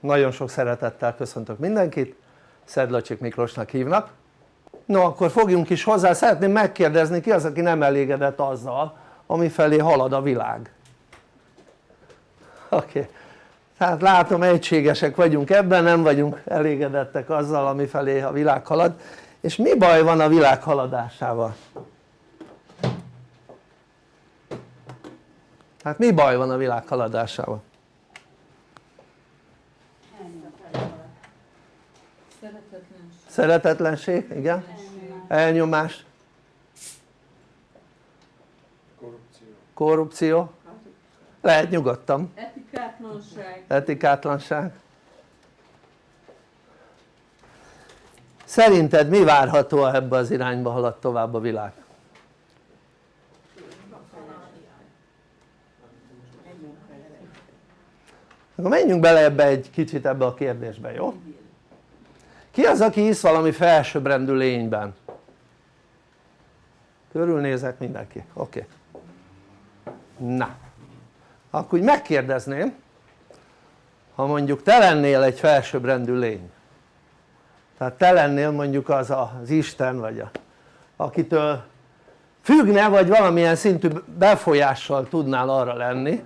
nagyon sok szeretettel köszöntök mindenkit. Szedlacsik Miklósnak hívnak. No akkor fogjunk is hozzá, szeretném megkérdezni ki az aki nem elégedett azzal ami felé halad a világ? Oké. Tehát látom egységesek vagyunk ebben, nem vagyunk elégedettek azzal ami felé a világ halad. És mi baj van a világ haladásával? hát mi baj van a világ haladásával? Szeretetlenség, igen elnyomás korrupció, korrupció. lehet nyugodtan etikátlanság etikátlanság szerinted mi várható ebbe az irányba halad tovább a világ? akkor menjünk bele ebbe egy kicsit ebbe a kérdésbe, jó? Ki az aki hisz valami felsőbbrendű lényben? körülnézek mindenki, oké okay. na akkor úgy megkérdezném ha mondjuk te lennél egy felsőbbrendű lény tehát te lennél mondjuk az az Isten vagy a, akitől függne vagy valamilyen szintű befolyással tudnál arra lenni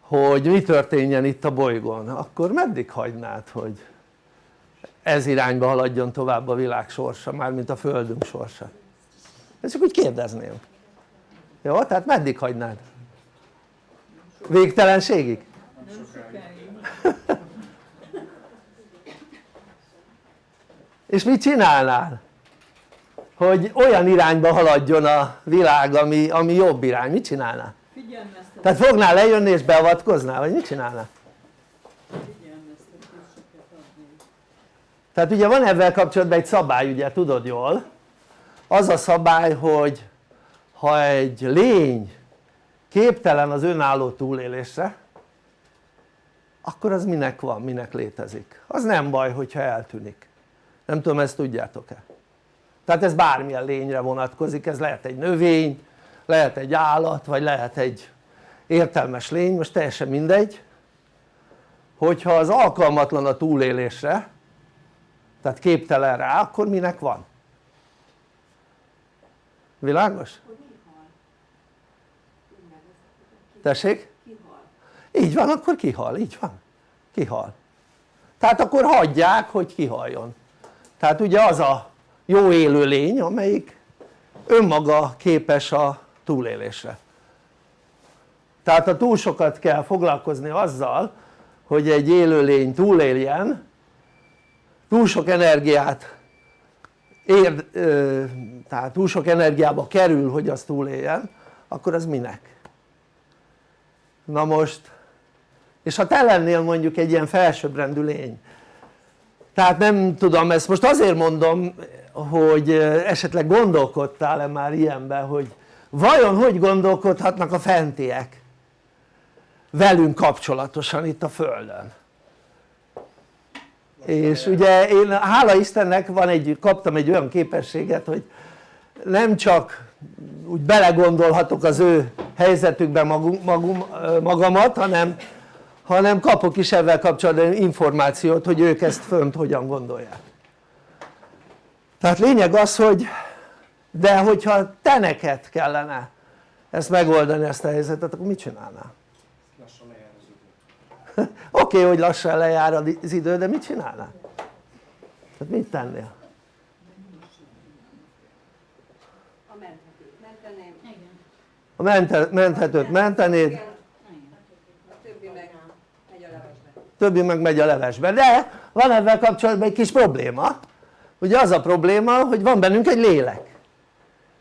hogy mi történjen itt a bolygón akkor meddig hagynád hogy ez irányba haladjon tovább a világ sorsa, mármint a földünk sorsa ezt csak úgy kérdezném jó? tehát meddig hagynád? végtelenségig? és mit csinálnál? hogy olyan irányba haladjon a világ ami, ami jobb irány, mit csinálnál? tehát fognál lejönni és beavatkoznál vagy mit csinálnál? Tehát ugye van ebben kapcsolatban egy szabály ugye tudod jól? Az a szabály hogy ha egy lény képtelen az önálló túlélésre akkor az minek van, minek létezik? Az nem baj hogyha eltűnik. Nem tudom ezt tudjátok-e? Tehát ez bármilyen lényre vonatkozik, ez lehet egy növény, lehet egy állat, vagy lehet egy értelmes lény, most teljesen mindegy. Hogyha az alkalmatlan a túlélésre tehát képtelen rá akkor minek van? világos? tessék? így van akkor kihal, így van kihal tehát akkor hagyják hogy kihaljon tehát ugye az a jó élő lény amelyik önmaga képes a túlélésre tehát ha túl sokat kell foglalkozni azzal hogy egy élőlény túléljen túl sok energiát ér, tehát túl sok energiába kerül hogy az túléljen akkor az minek? na most és ha te lennél mondjuk egy ilyen felsőbbrendű lény tehát nem tudom ezt most azért mondom hogy esetleg gondolkodtál-e már ilyenben hogy vajon hogy gondolkodhatnak a fentiek velünk kapcsolatosan itt a Földön és ugye én hála Istennek van egy, kaptam egy olyan képességet hogy nem csak úgy belegondolhatok az ő helyzetükbe magum, magum, magamat hanem, hanem kapok is ezzel kapcsolatban információt hogy ők ezt fönt hogyan gondolják tehát lényeg az hogy de hogyha te neked kellene ezt megoldani ezt a helyzetet akkor mit csinálnál? oké okay, hogy lassan lejár az idő de mit csinálnál? tehát mit tennél? a menthetőt mentenéd. Többi meg megy a levesbe. De van ebben kapcsolatban egy kis probléma. Ugye az a probléma hogy van bennünk egy lélek.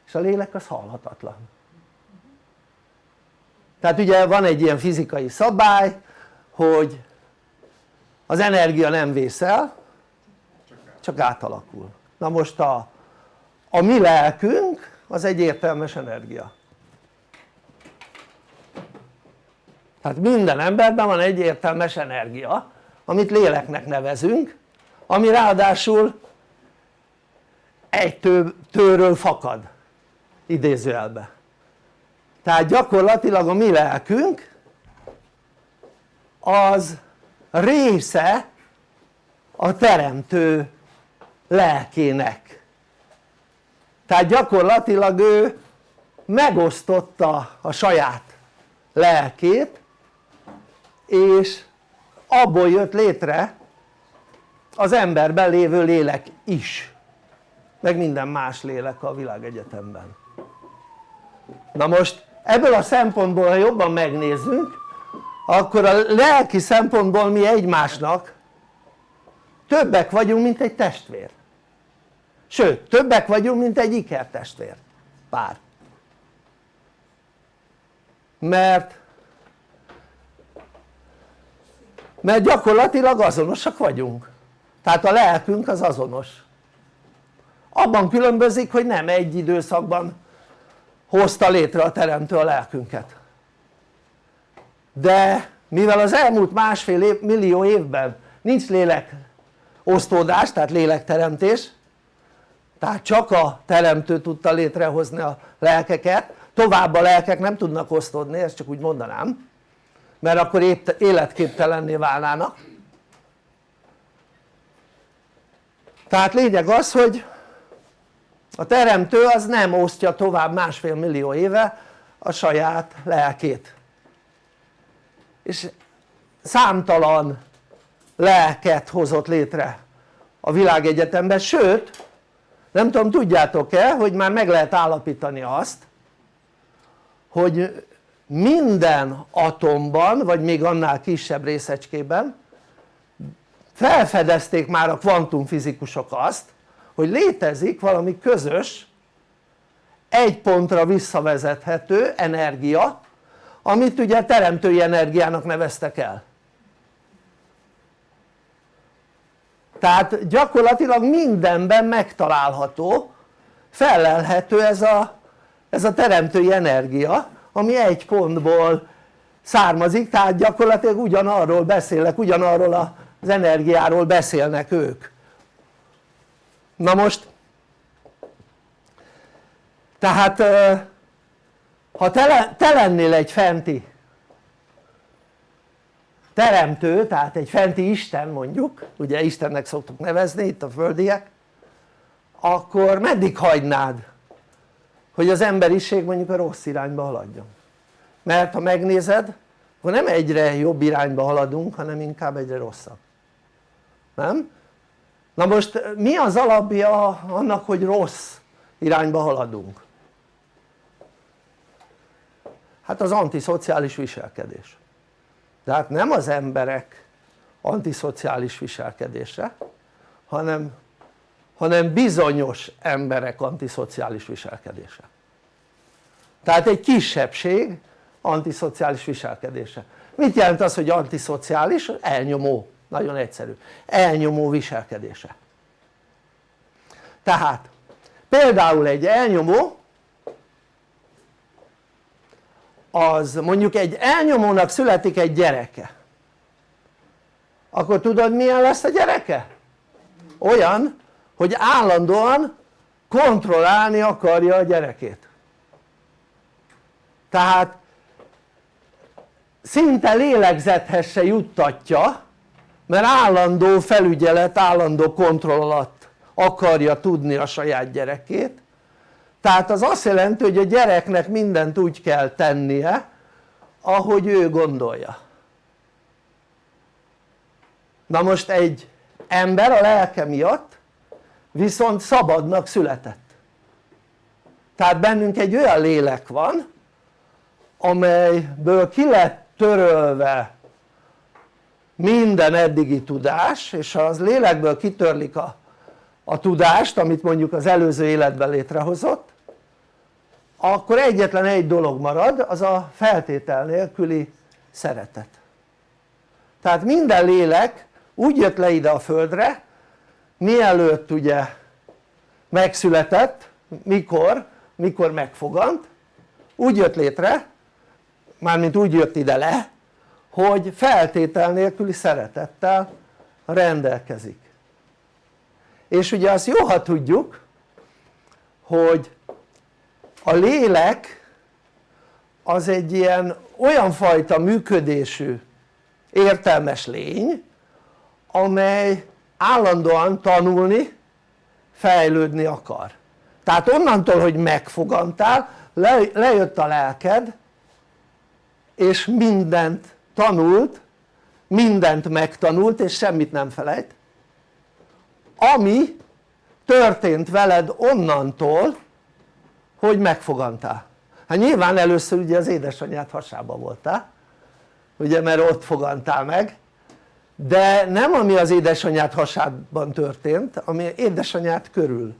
És a lélek az halhatatlan. Tehát ugye van egy ilyen fizikai szabály hogy az energia nem vészel csak átalakul. Na most a, a mi lelkünk az egy értelmes energia. Tehát minden emberben van egy értelmes energia amit léleknek nevezünk ami ráadásul egy tő, tőről fakad idézőjelbe. Tehát gyakorlatilag a mi lelkünk az része a teremtő lelkének. Tehát gyakorlatilag ő megosztotta a saját lelkét és abból jött létre az emberben lévő lélek is meg minden más lélek a világegyetemben. Na most ebből a szempontból ha jobban megnézzünk akkor a lelki szempontból mi egymásnak többek vagyunk mint egy testvér. Sőt többek vagyunk mint egy ikertestvér. Pár. Mert mert gyakorlatilag azonosak vagyunk. Tehát a lelkünk az azonos. Abban különbözik hogy nem egy időszakban hozta létre a teremtő a lelkünket de mivel az elmúlt másfél év, millió évben nincs lélek osztódás tehát lélekteremtés tehát csak a teremtő tudta létrehozni a lelkeket tovább a lelkek nem tudnak osztódni ezt csak úgy mondanám mert akkor életképtelenné válnának. Tehát lényeg az hogy a teremtő az nem osztja tovább másfél millió éve a saját lelkét és számtalan lelket hozott létre a világegyetemben, sőt nem tudom tudjátok-e hogy már meg lehet állapítani azt hogy minden atomban vagy még annál kisebb részecskében felfedezték már a kvantumfizikusok azt hogy létezik valami közös egy pontra visszavezethető energia amit ugye teremtői energiának neveztek el. Tehát gyakorlatilag mindenben megtalálható felelhető ez a, ez a teremtői energia ami egy pontból származik tehát gyakorlatilag ugyanarról beszélnek ugyanarról az energiáról beszélnek ők. Na most tehát ha te, te lennél egy fenti teremtő, tehát egy fenti Isten mondjuk, ugye Istennek szoktuk nevezni itt a földiek akkor meddig hagynád hogy az emberiség mondjuk a rossz irányba haladjon mert ha megnézed akkor nem egyre jobb irányba haladunk hanem inkább egyre rosszabb nem? na most mi az alapja annak hogy rossz irányba haladunk? Hát az antiszociális viselkedés. Tehát nem az emberek antiszociális viselkedése hanem, hanem bizonyos emberek antiszociális viselkedése. Tehát egy kisebbség antiszociális viselkedése. Mit jelent az hogy antiszociális? elnyomó, nagyon egyszerű. Elnyomó viselkedése. Tehát például egy elnyomó az mondjuk egy elnyomónak születik egy gyereke akkor tudod milyen lesz a gyereke? olyan hogy állandóan kontrollálni akarja a gyerekét tehát szinte lélegzethez se juttatja mert állandó felügyelet, állandó kontroll alatt akarja tudni a saját gyerekét tehát az azt jelenti hogy a gyereknek mindent úgy kell tennie ahogy ő gondolja. Na most egy ember a lelke miatt viszont szabadnak született. Tehát bennünk egy olyan lélek van amelyből ki lett törölve minden eddigi tudás és ha az lélekből kitörlik a, a tudást amit mondjuk az előző életben létrehozott akkor egyetlen egy dolog marad az a feltétel nélküli szeretet tehát minden lélek úgy jött le ide a földre mielőtt ugye megszületett, mikor? mikor megfogant úgy jött létre mármint úgy jött ide le hogy feltétel nélküli szeretettel rendelkezik és ugye azt jó ha tudjuk hogy a lélek az egy ilyen olyan fajta működésű értelmes lény amely állandóan tanulni, fejlődni akar. Tehát onnantól hogy megfogantál le, lejött a lelked és mindent tanult mindent megtanult és semmit nem felejt ami történt veled onnantól hogy megfogantál. Hát nyilván először ugye az édesanyád hasába voltál ugye mert ott fogantál meg. De nem ami az édesanyád hasában történt ami édesanyád körül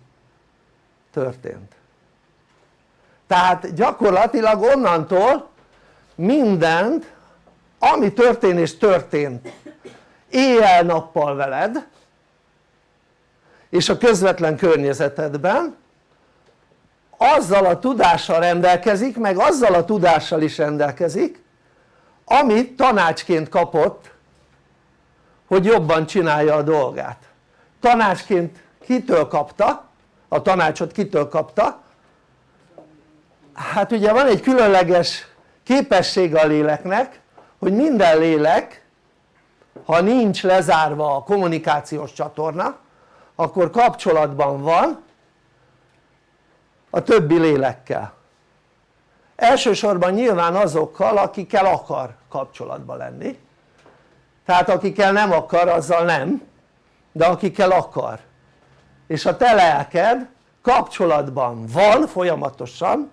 történt. Tehát gyakorlatilag onnantól mindent ami történés történt éjjel-nappal veled és a közvetlen környezetedben azzal a tudással rendelkezik meg azzal a tudással is rendelkezik amit tanácsként kapott hogy jobban csinálja a dolgát tanácsként kitől kapta? a tanácsot kitől kapta? hát ugye van egy különleges képessége a léleknek hogy minden lélek ha nincs lezárva a kommunikációs csatorna akkor kapcsolatban van a többi lélekkel. Elsősorban nyilván azokkal akikkel akar kapcsolatban lenni. Tehát akikkel nem akar azzal nem de akikkel akar. És a te lelked kapcsolatban van folyamatosan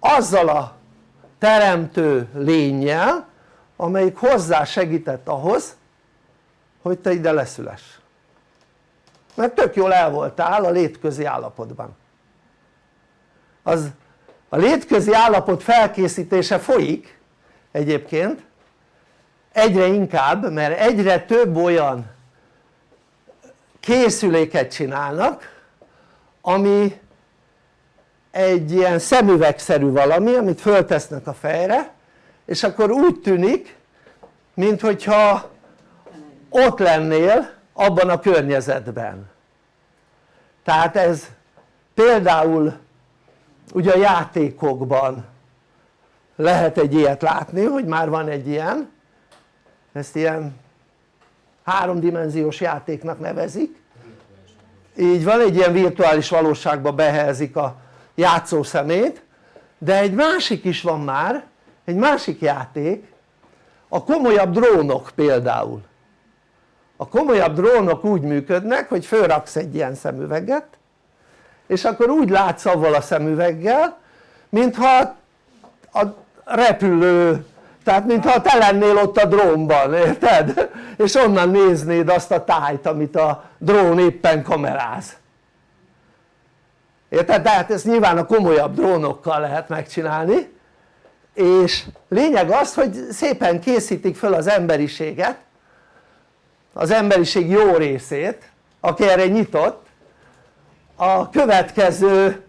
azzal a teremtő lényel amelyik hozzá segített ahhoz hogy te ide leszüless. Mert tök jól el voltál a létközi állapotban az a létközi állapot felkészítése folyik egyébként. Egyre inkább mert egyre több olyan készüléket csinálnak ami egy ilyen szemüvegszerű valami amit föltesznek a fejre és akkor úgy tűnik mint hogyha ott lennél abban a környezetben. Tehát ez például ugye a játékokban lehet egy ilyet látni hogy már van egy ilyen. Ezt ilyen háromdimenziós játéknak nevezik. Így van egy ilyen virtuális valóságba behelyezik a játszó szemét. De egy másik is van már egy másik játék. A komolyabb drónok például. A komolyabb drónok úgy működnek hogy fölraksz egy ilyen szemüveget és akkor úgy látsz avval a szemüveggel mintha a repülő tehát mintha te lennél ott a drónban, érted? és onnan néznéd azt a tájt amit a drón éppen kameráz érted? tehát ezt nyilván a komolyabb drónokkal lehet megcsinálni és lényeg az hogy szépen készítik fel az emberiséget az emberiség jó részét aki erre nyitott a következő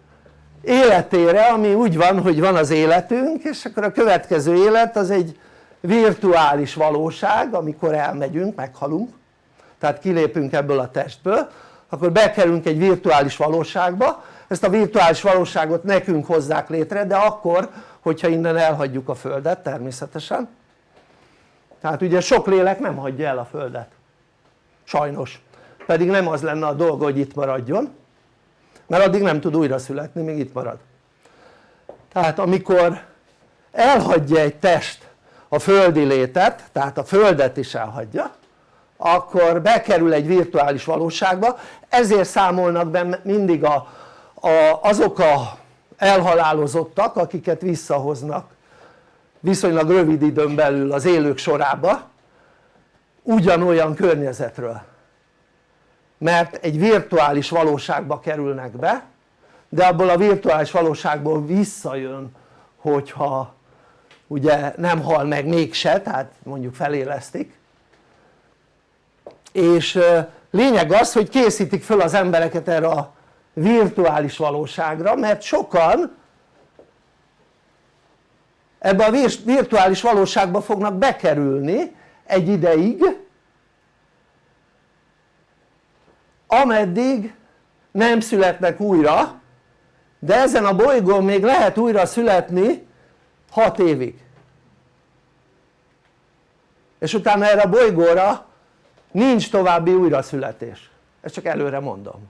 életére ami úgy van hogy van az életünk és akkor a következő élet az egy virtuális valóság amikor elmegyünk, meghalunk. Tehát kilépünk ebből a testből akkor bekerülünk egy virtuális valóságba. Ezt a virtuális valóságot nekünk hozzák létre de akkor hogyha innen elhagyjuk a földet természetesen. Tehát ugye sok lélek nem hagyja el a földet. Sajnos. Pedig nem az lenne a dolga hogy itt maradjon mert addig nem tud újra születni még itt marad. Tehát amikor elhagyja egy test a földi létet tehát a földet is elhagyja akkor bekerül egy virtuális valóságba. Ezért számolnak be mindig a, a, azok a elhalálozottak akiket visszahoznak viszonylag rövid időn belül az élők sorába ugyanolyan környezetről mert egy virtuális valóságba kerülnek be de abból a virtuális valóságból visszajön hogyha ugye nem hal meg mégse tehát mondjuk felélesztik. És lényeg az hogy készítik föl az embereket erre a virtuális valóságra mert sokan ebbe a virtuális valóságba fognak bekerülni egy ideig ameddig nem születnek újra de ezen a bolygón még lehet újra születni 6 évig. És utána erre a bolygóra nincs további újraszületés. Ezt csak előre mondom.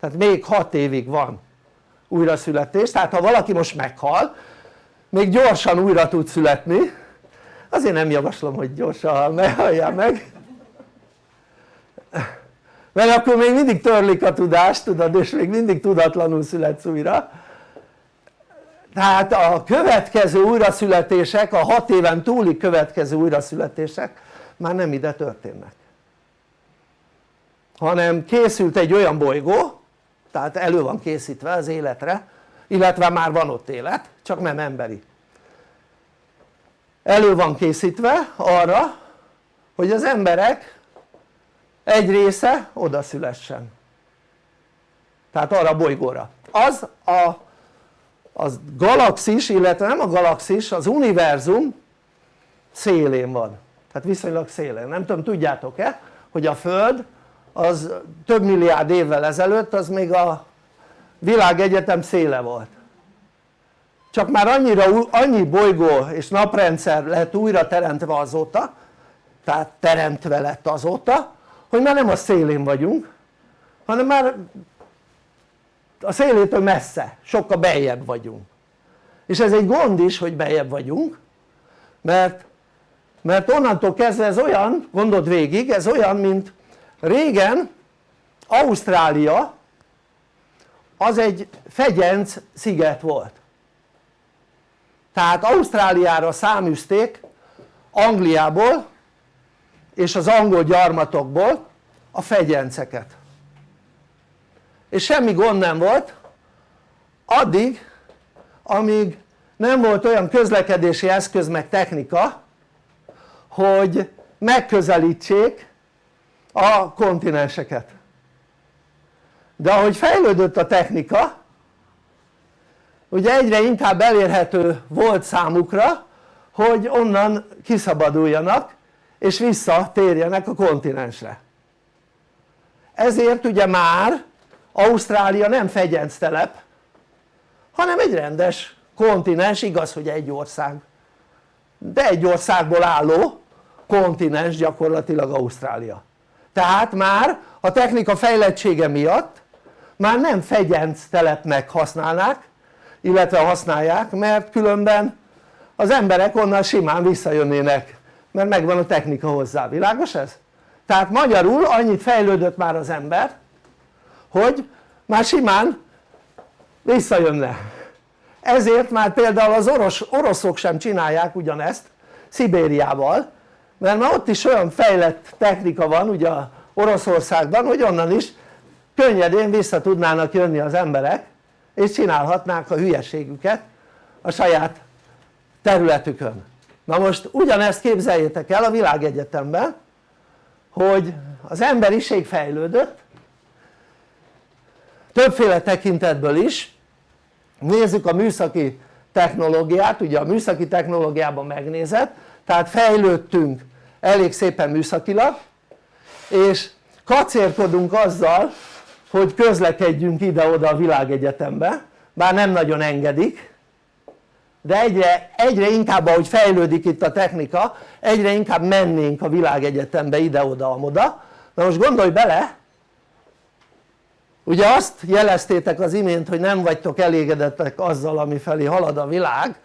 Tehát még 6 évig van újraszületés. Tehát ha valaki most meghal még gyorsan újra tud születni. Azért nem javaslom hogy gyorsan hal halljál meg mert akkor még mindig törlik a tudást tudod és még mindig tudatlanul születsz újra. Tehát a következő újraszületések, a 6 éven túli következő újraszületések már nem ide történnek. Hanem készült egy olyan bolygó tehát elő van készítve az életre illetve már van ott élet csak nem emberi. Elő van készítve arra hogy az emberek egy része oda szülessen. Tehát arra a bolygóra. Az a az galaxis illetve nem a galaxis az univerzum szélén van. Tehát viszonylag szélén, nem tudom tudjátok-e hogy a Föld az több milliárd évvel ezelőtt az még a világegyetem széle volt. Csak már annyira, annyi bolygó és naprendszer lett újra teremtve azóta tehát teremtve lett azóta hogy már nem a szélén vagyunk hanem már a szélétől messze, sokkal beljebb vagyunk. És ez egy gond is hogy beljebb vagyunk mert, mert onnantól kezdve ez olyan, gondold végig, ez olyan mint régen Ausztrália az egy fegyenc sziget volt. Tehát Ausztráliára száműzték Angliából és az angol gyarmatokból a fegyenceket. És semmi gond nem volt addig amíg nem volt olyan közlekedési eszköz meg technika hogy megközelítsék a kontinenseket. De ahogy fejlődött a technika ugye egyre inkább elérhető volt számukra hogy onnan kiszabaduljanak és visszatérjenek a kontinensre. Ezért ugye már Ausztrália nem telep hanem egy rendes kontinens, igaz hogy egy ország. De egy országból álló kontinens gyakorlatilag Ausztrália. Tehát már a technika fejlettsége miatt már nem fegyenc telepnek használnák illetve használják mert különben az emberek onnan simán visszajönnének mert megvan a technika hozzá, világos ez? tehát magyarul annyit fejlődött már az ember hogy már simán visszajönne ezért már például az orosz, oroszok sem csinálják ugyanezt Szibériával mert már ott is olyan fejlett technika van ugye Oroszországban hogy onnan is könnyedén vissza tudnának jönni az emberek és csinálhatnák a hülyeségüket a saját területükön na most ugyanezt képzeljétek el a világegyetemben hogy az emberiség fejlődött többféle tekintetből is. Nézzük a műszaki technológiát, ugye a műszaki technológiában megnézett tehát fejlődtünk elég szépen műszakilag és kacérkodunk azzal hogy közlekedjünk ide-oda a világegyetembe bár nem nagyon engedik de egyre, egyre inkább ahogy fejlődik itt a technika egyre inkább mennénk a világegyetembe ide-oda-amoda na most gondolj bele ugye azt jeleztétek az imént hogy nem vagytok elégedettek azzal ami felé halad a világ.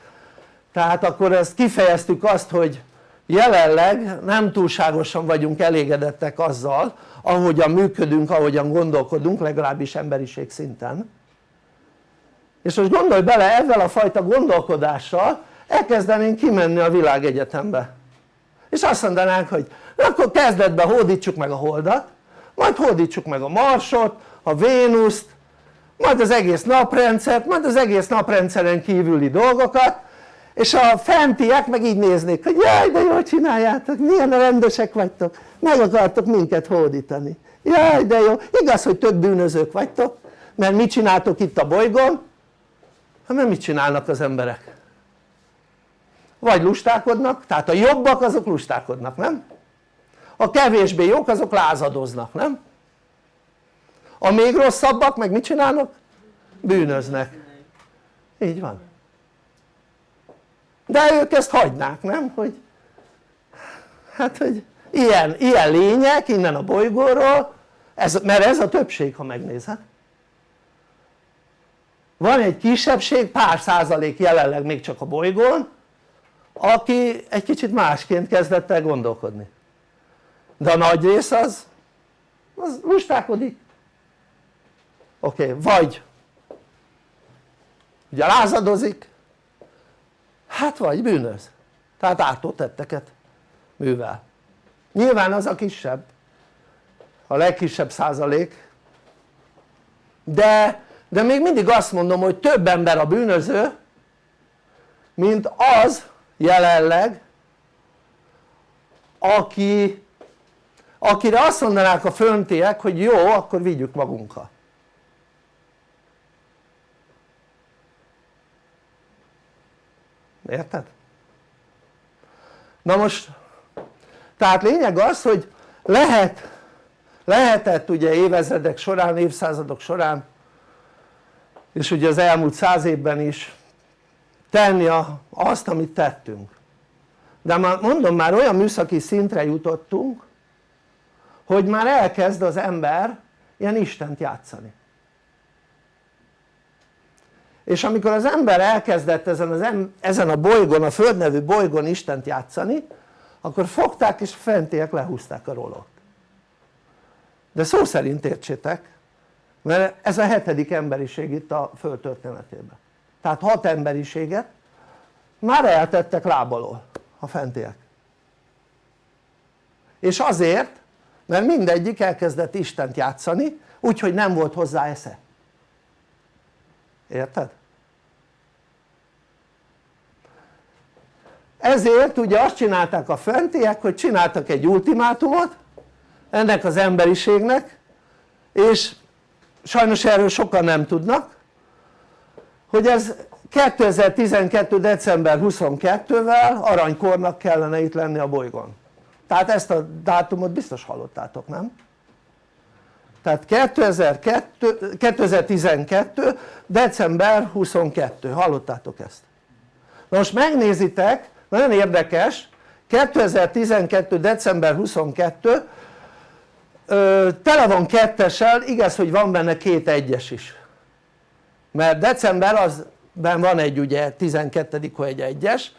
Tehát akkor ezt kifejeztük azt hogy jelenleg nem túlságosan vagyunk elégedettek azzal ahogyan működünk, ahogyan gondolkodunk legalábbis emberiség szinten és most gondolj bele ezzel a fajta gondolkodással elkezdenénk kimenni a világegyetembe és azt mondanánk hogy akkor kezdetben hódítsuk meg a holdat majd hódítsuk meg a marsot, a Vénuszt majd az egész naprendszert, majd az egész naprendszeren kívüli dolgokat és a fentiek meg így néznék hogy jaj de jól csináljátok, milyen rendesek vagytok meg akartok minket hódítani jaj de jó, igaz hogy több bűnözők vagytok mert mit csináltok itt a bolygón? Hát mert mit csinálnak az emberek? vagy lustákodnak, tehát a jobbak azok lustákodnak, nem? a kevésbé jók azok lázadoznak, nem? a még rosszabbak meg mit csinálnak? bűnöznek így van de ők ezt hagynák nem? hogy hát hogy ilyen, ilyen lények innen a bolygóról ez, mert ez a többség ha megnézed van egy kisebbség pár százalék jelenleg még csak a bolygón aki egy kicsit másként kezdett el gondolkodni. De a nagy rész az az lustálkodik oké, okay, vagy ugye lázadozik hát vagy bűnöz. Tehát ártó tetteket művel. Nyilván az a kisebb a legkisebb százalék de, de még mindig azt mondom hogy több ember a bűnöző mint az jelenleg aki akire azt mondanák a föntiek hogy jó akkor vigyük magunkkal érted? na most tehát lényeg az hogy lehet lehetett ugye évezredek során, évszázadok során és ugye az elmúlt száz évben is tenni azt amit tettünk. De már mondom már olyan műszaki szintre jutottunk hogy már elkezd az ember ilyen Istent játszani. És amikor az ember elkezdett ezen, az em, ezen a bolygón, a Föld nevű bolygón Istent játszani akkor fogták és fentiek lehúzták a rolót. De szó szerint értsétek mert ez a hetedik emberiség itt a Föld történetében. Tehát hat emberiséget már eltettek lábalól a fentiek. És azért mert mindegyik elkezdett Istent játszani úgyhogy nem volt hozzá esze. Érted? ezért ugye azt csinálták a fentiek hogy csináltak egy ultimátumot ennek az emberiségnek és sajnos erről sokan nem tudnak hogy ez 2012. december 22-vel aranykornak kellene itt lenni a bolygón tehát ezt a dátumot biztos hallottátok nem? tehát 2002, 2012. december 22 hallottátok ezt? na most megnézitek nagyon érdekes 2012. december 22 ö, tele van kettessel, igaz hogy van benne két egyes is. Mert december azben van egy ugye 12 egy egyes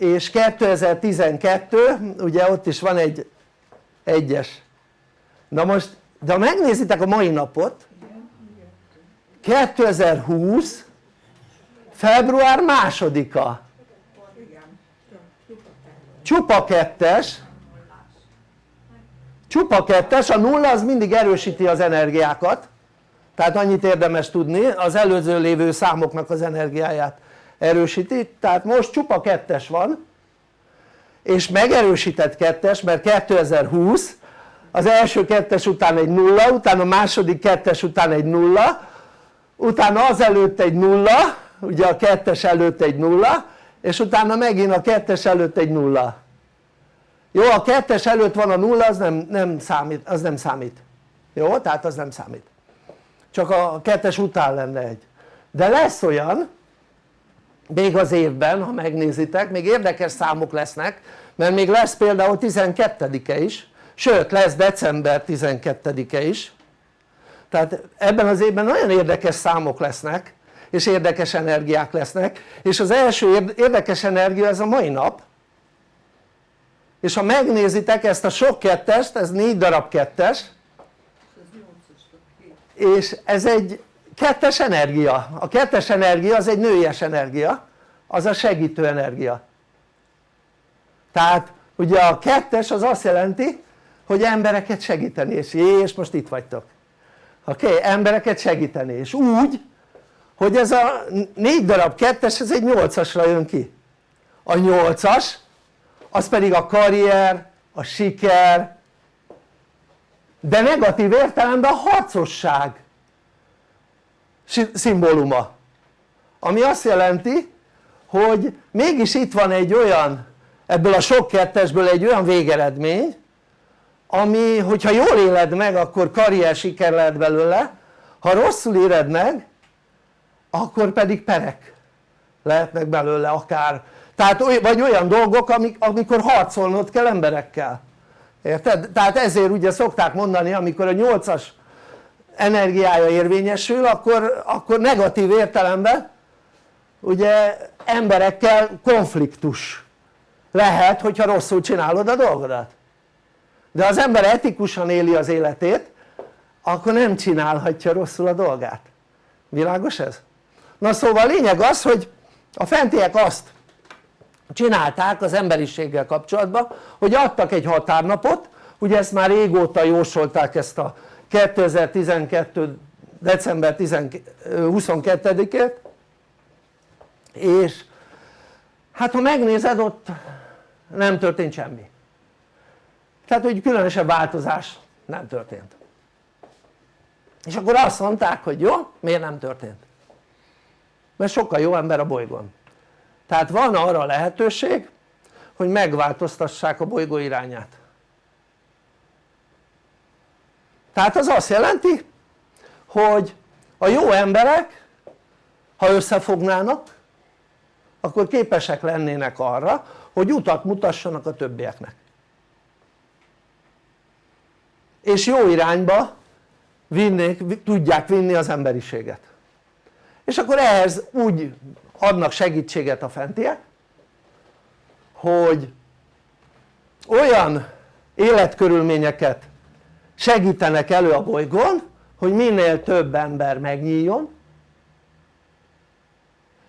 és 2012 ugye ott is van egy egyes. Na most de ha megnézitek a mai napot 2020 február másodika. Csupa kettes csupa kettes, a nulla az mindig erősíti az energiákat. Tehát annyit érdemes tudni az előző lévő számoknak az energiáját erősíti. Tehát most csupa kettes van és megerősített kettes mert 2020 az első kettes után egy nulla, utána a második kettes után egy nulla utána az előtt egy nulla, ugye a kettes előtt egy nulla és utána megint a kettes előtt egy nulla jó a kettes előtt van a nulla az nem, nem számít, az nem számít. Jó tehát az nem számít. Csak a kettes után lenne egy. De lesz olyan még az évben ha megnézitek még érdekes számok lesznek mert még lesz például 12-e is sőt lesz december 12-e is. Tehát ebben az évben nagyon érdekes számok lesznek és érdekes energiák lesznek és az első érdekes energia ez a mai nap és ha megnézitek ezt a sok kettest, ez négy darab kettes és ez egy kettes energia, a kettes energia az egy nőies energia az a segítő energia tehát ugye a kettes az azt jelenti hogy embereket segíteni és, és most itt vagytok oké? Okay? embereket segíteni és úgy hogy ez a négy darab kettes ez egy nyolcasra jön ki a nyolcas az pedig a karrier, a siker de negatív értelemben a harcosság szimbóluma. Ami azt jelenti hogy mégis itt van egy olyan ebből a sok kettesből egy olyan végeredmény ami hogyha jól éled meg akkor karrier siker lehet belőle ha rosszul éred meg akkor pedig perek lehetnek belőle akár tehát vagy olyan dolgok amik, amikor harcolnod kell emberekkel érted? tehát ezért ugye szokták mondani amikor a 8-as energiája érvényesül akkor, akkor negatív értelemben ugye emberekkel konfliktus lehet hogyha rosszul csinálod a dolgodat de az ember etikusan éli az életét akkor nem csinálhatja rosszul a dolgát világos ez? na szóval a lényeg az hogy a fentiek azt csinálták az emberiséggel kapcsolatban hogy adtak egy határnapot. Ugye ezt már régóta jósolták ezt a 2012 december 22-ét és hát ha megnézed ott nem történt semmi. Tehát hogy különösebb változás nem történt. És akkor azt mondták hogy jó miért nem történt? Mert sokkal jó ember a bolygón tehát van arra lehetőség hogy megváltoztassák a bolygó irányát. Tehát az azt jelenti hogy a jó emberek ha összefognának akkor képesek lennének arra hogy utat mutassanak a többieknek. És jó irányba vinnék, tudják vinni az emberiséget. És akkor ehhez úgy adnak segítséget a fentiek hogy olyan életkörülményeket segítenek elő a bolygón hogy minél több ember megnyíljon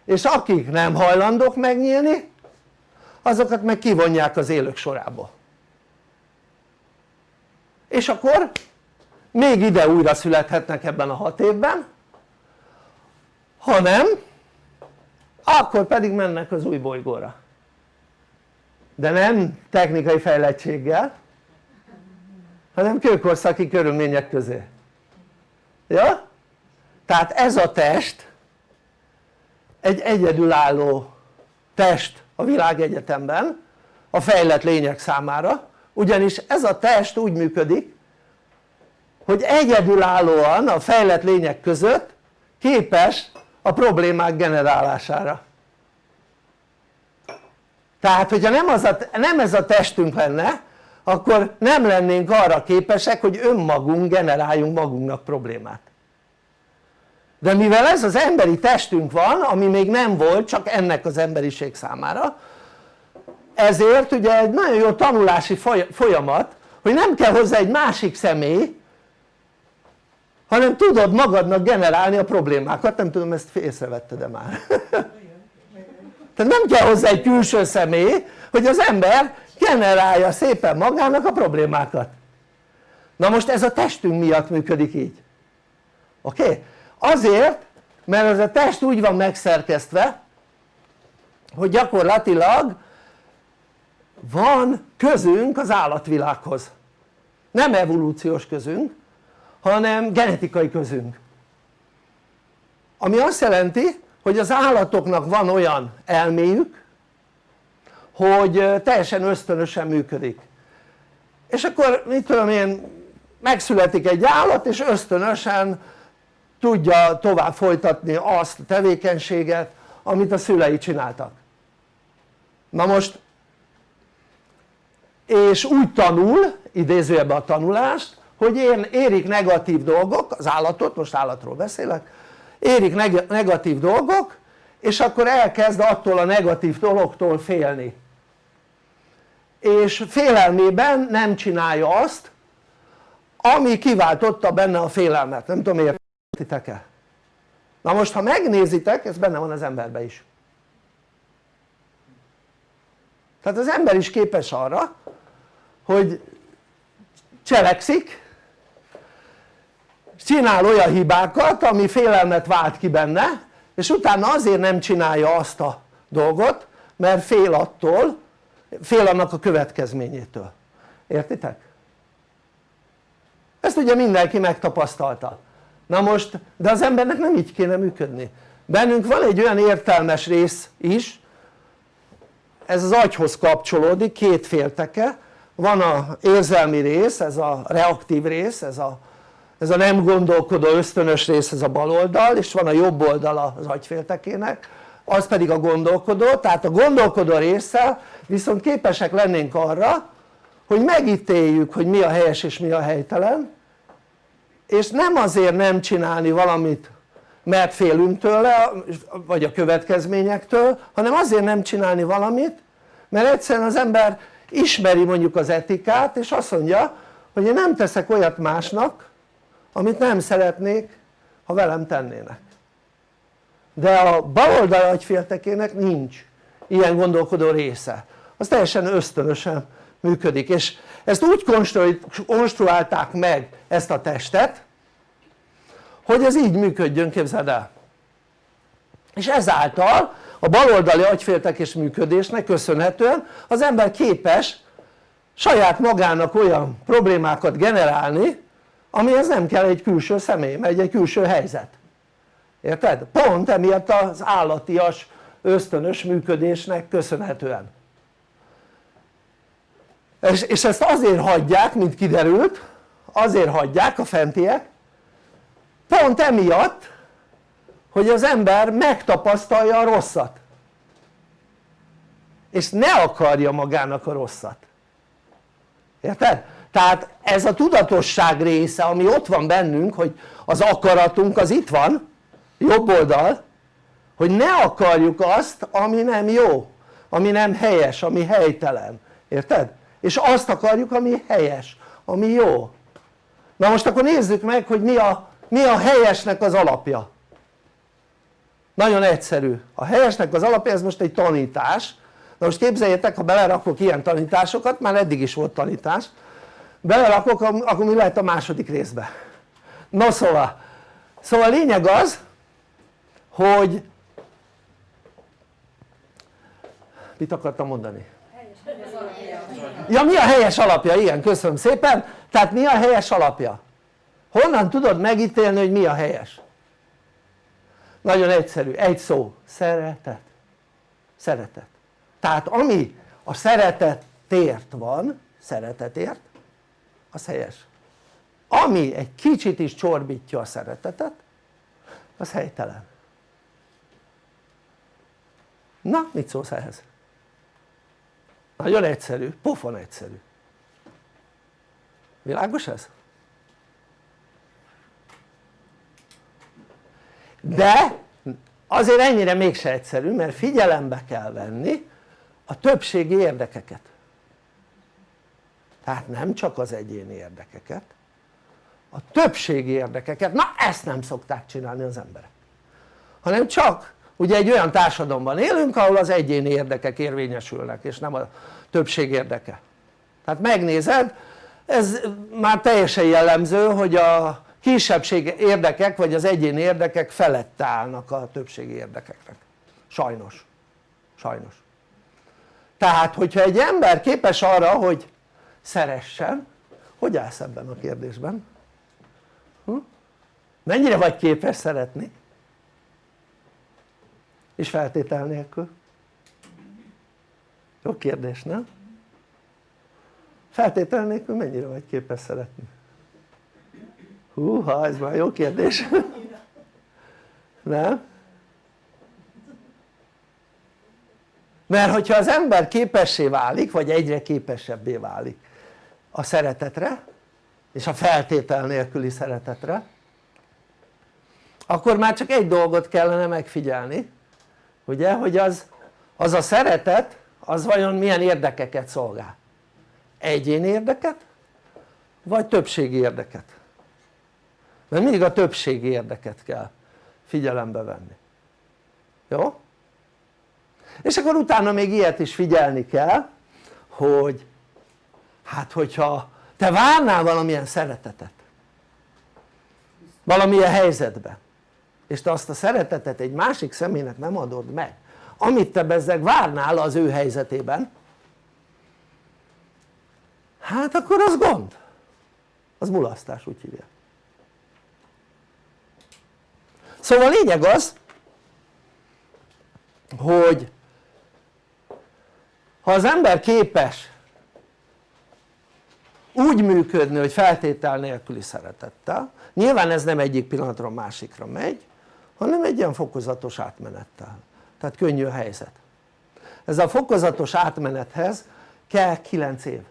és akik nem hajlandók megnyílni azokat meg kivonják az élők sorából. És akkor még ide újra születhetnek ebben a hat évben hanem akkor pedig mennek az új bolygóra de nem technikai fejlettséggel hanem kőkorszaki körülmények közé ja? tehát ez a test egy egyedülálló test a világegyetemben a fejlett lények számára ugyanis ez a test úgy működik hogy egyedülállóan a fejlett lények között képes a problémák generálására. Tehát hogyha nem, az a, nem ez a testünk lenne akkor nem lennénk arra képesek hogy önmagunk generáljunk magunknak problémát. De mivel ez az emberi testünk van ami még nem volt csak ennek az emberiség számára ezért ugye egy nagyon jó tanulási folyamat hogy nem kell hozzá egy másik személy hanem tudod magadnak generálni a problémákat, nem tudom ezt észrevetted-e már? Tehát nem kell hozzá egy külső személy hogy az ember generálja szépen magának a problémákat. Na most ez a testünk miatt működik így. Oké? Okay? azért mert ez a test úgy van megszerkesztve hogy gyakorlatilag van közünk az állatvilághoz. Nem evolúciós közünk hanem genetikai közünk. Ami azt jelenti hogy az állatoknak van olyan elméjük hogy teljesen ösztönösen működik. És akkor mit tudom én megszületik egy állat és ösztönösen tudja tovább folytatni azt a tevékenységet amit a szülei csináltak. Na most és úgy tanul idézőjebben a tanulást hogy érik negatív dolgok az állatot most állatról beszélek érik negatív dolgok és akkor elkezd attól a negatív dologtól félni. És félelmében nem csinálja azt ami kiváltotta benne a félelmet, nem tudom értitek-e? na most ha megnézitek ez benne van az emberben is. Tehát az ember is képes arra hogy cselekszik csinál olyan hibákat ami félelmet vált ki benne és utána azért nem csinálja azt a dolgot mert fél attól fél annak a következményétől. Értitek? ezt ugye mindenki megtapasztalta. Na most de az embernek nem így kéne működni. Bennünk van egy olyan értelmes rész is ez az agyhoz kapcsolódik két félteke. Van a érzelmi rész ez a reaktív rész ez a, ez a nem gondolkodó ösztönös rész ez a bal oldal és van a jobb oldal az agyféltekének az pedig a gondolkodó. Tehát a gondolkodó résszel viszont képesek lennénk arra hogy megítéljük hogy mi a helyes és mi a helytelen és nem azért nem csinálni valamit mert félünk tőle vagy a következményektől hanem azért nem csinálni valamit mert egyszerűen az ember ismeri mondjuk az etikát és azt mondja hogy én nem teszek olyat másnak amit nem szeretnék ha velem tennének. De a baloldal agyféltekének nincs ilyen gondolkodó része. Az teljesen ösztönösen működik. És ezt úgy konstruálták meg ezt a testet hogy ez így működjön képzeld el. És ezáltal a baloldali agyféltekés működésnek köszönhetően az ember képes saját magának olyan problémákat generálni amihez nem kell egy külső személy, egy, egy külső helyzet érted? pont emiatt az állatias ösztönös működésnek köszönhetően és, és ezt azért hagyják mint kiderült azért hagyják a fentiek pont emiatt hogy az ember megtapasztalja a rosszat és ne akarja magának a rosszat érted? Tehát ez a tudatosság része ami ott van bennünk hogy az akaratunk az itt van jobb oldal hogy ne akarjuk azt ami nem jó ami nem helyes, ami helytelen, érted? és azt akarjuk ami helyes, ami jó. Na most akkor nézzük meg hogy mi a, mi a helyesnek az alapja. Nagyon egyszerű, a helyesnek az alapja ez most egy tanítás. Na most képzeljétek ha belerakok ilyen tanításokat, már eddig is volt tanítás belerakok akkor mi lehet a második részbe no szóval szóval a lényeg az hogy mit akartam mondani? ja mi a helyes alapja? igen köszönöm szépen tehát mi a helyes alapja? honnan tudod megítélni hogy mi a helyes? nagyon egyszerű, egy szó, szeretet szeretet tehát ami a szeretetért van, szeretetért az helyes ami egy kicsit is csorbítja a szeretetet az helytelen na mit szólsz ehhez? nagyon egyszerű, pofon egyszerű világos ez? de azért ennyire mégse egyszerű mert figyelembe kell venni a többségi érdekeket tehát nem csak az egyéni érdekeket a többségi érdekeket, na ezt nem szokták csinálni az emberek. Hanem csak ugye egy olyan társadalomban élünk ahol az egyéni érdekek érvényesülnek és nem a többség érdeke. Tehát megnézed ez már teljesen jellemző hogy a kisebbség érdekek vagy az egyéni érdekek felett állnak a többségi érdekeknek. Sajnos. Sajnos. Tehát hogyha egy ember képes arra hogy szeressen hogy állsz ebben a kérdésben? Hm? mennyire vagy képes szeretni? és feltétel nélkül? jó kérdés nem? feltétel nélkül mennyire vagy képes szeretni? húha ez már jó kérdés nem? mert hogyha az ember képessé válik vagy egyre képesebbé válik a szeretetre és a feltétel nélküli szeretetre akkor már csak egy dolgot kellene megfigyelni ugye hogy az, az a szeretet az vajon milyen érdekeket szolgál? Egyéni érdeket vagy többségi érdeket? Mert mindig a többségi érdeket kell figyelembe venni. Jó? és akkor utána még ilyet is figyelni kell hogy hát hogyha te várnál valamilyen szeretetet valamilyen helyzetben és te azt a szeretetet egy másik személynek nem adod meg amit te bezzeg várnál az ő helyzetében hát akkor az gond. Az mulasztás úgy hívják. Szóval a lényeg az hogy ha az ember képes úgy működni hogy feltétel nélküli szeretettel. Nyilván ez nem egyik pillanatra a másikra megy hanem egy ilyen fokozatos átmenettel. Tehát könnyű a helyzet. Ez a fokozatos átmenethez kell 9 év.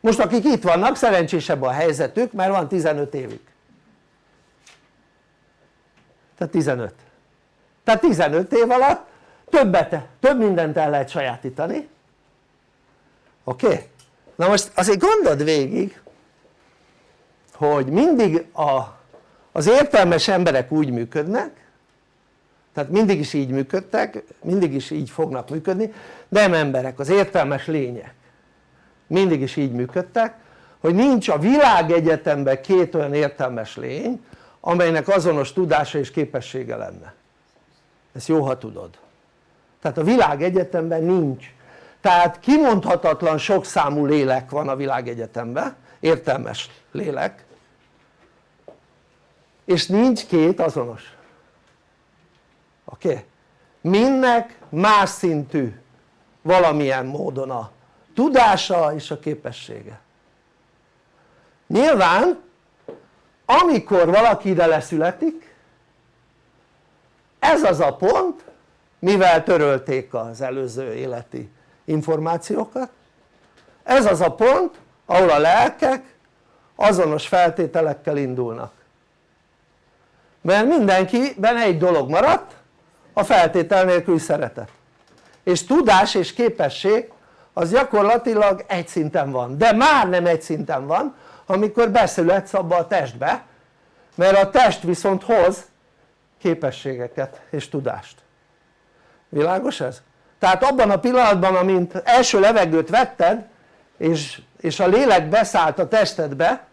Most akik itt vannak szerencsésebb a helyzetük mert van 15 évük. Tehát 15 tehát 15 év alatt többet, több mindent el lehet sajátítani oké? Na most azért gondold végig hogy mindig a, az értelmes emberek úgy működnek tehát mindig is így működtek, mindig is így fognak működni nem emberek, az értelmes lények. Mindig is így működtek hogy nincs a világegyetemben két olyan értelmes lény amelynek azonos tudása és képessége lenne. Ezt jó ha tudod. Tehát a világegyetemben nincs tehát kimondhatatlan sok számú lélek van a világegyetemben értelmes lélek és nincs két azonos oké? Okay? mindnek más szintű valamilyen módon a tudása és a képessége nyilván amikor valaki ide leszületik ez az a pont mivel törölték az előző életi információkat. Ez az a pont ahol a lelkek azonos feltételekkel indulnak. Mert mindenkiben egy dolog maradt a feltétel nélküli szeretet. És tudás és képesség az gyakorlatilag egy szinten van. De már nem egy szinten van amikor beszületsz abba a testbe mert a test viszont hoz képességeket és tudást. Világos ez? Tehát abban a pillanatban amint első levegőt vetted és, és a lélek beszállt a testedbe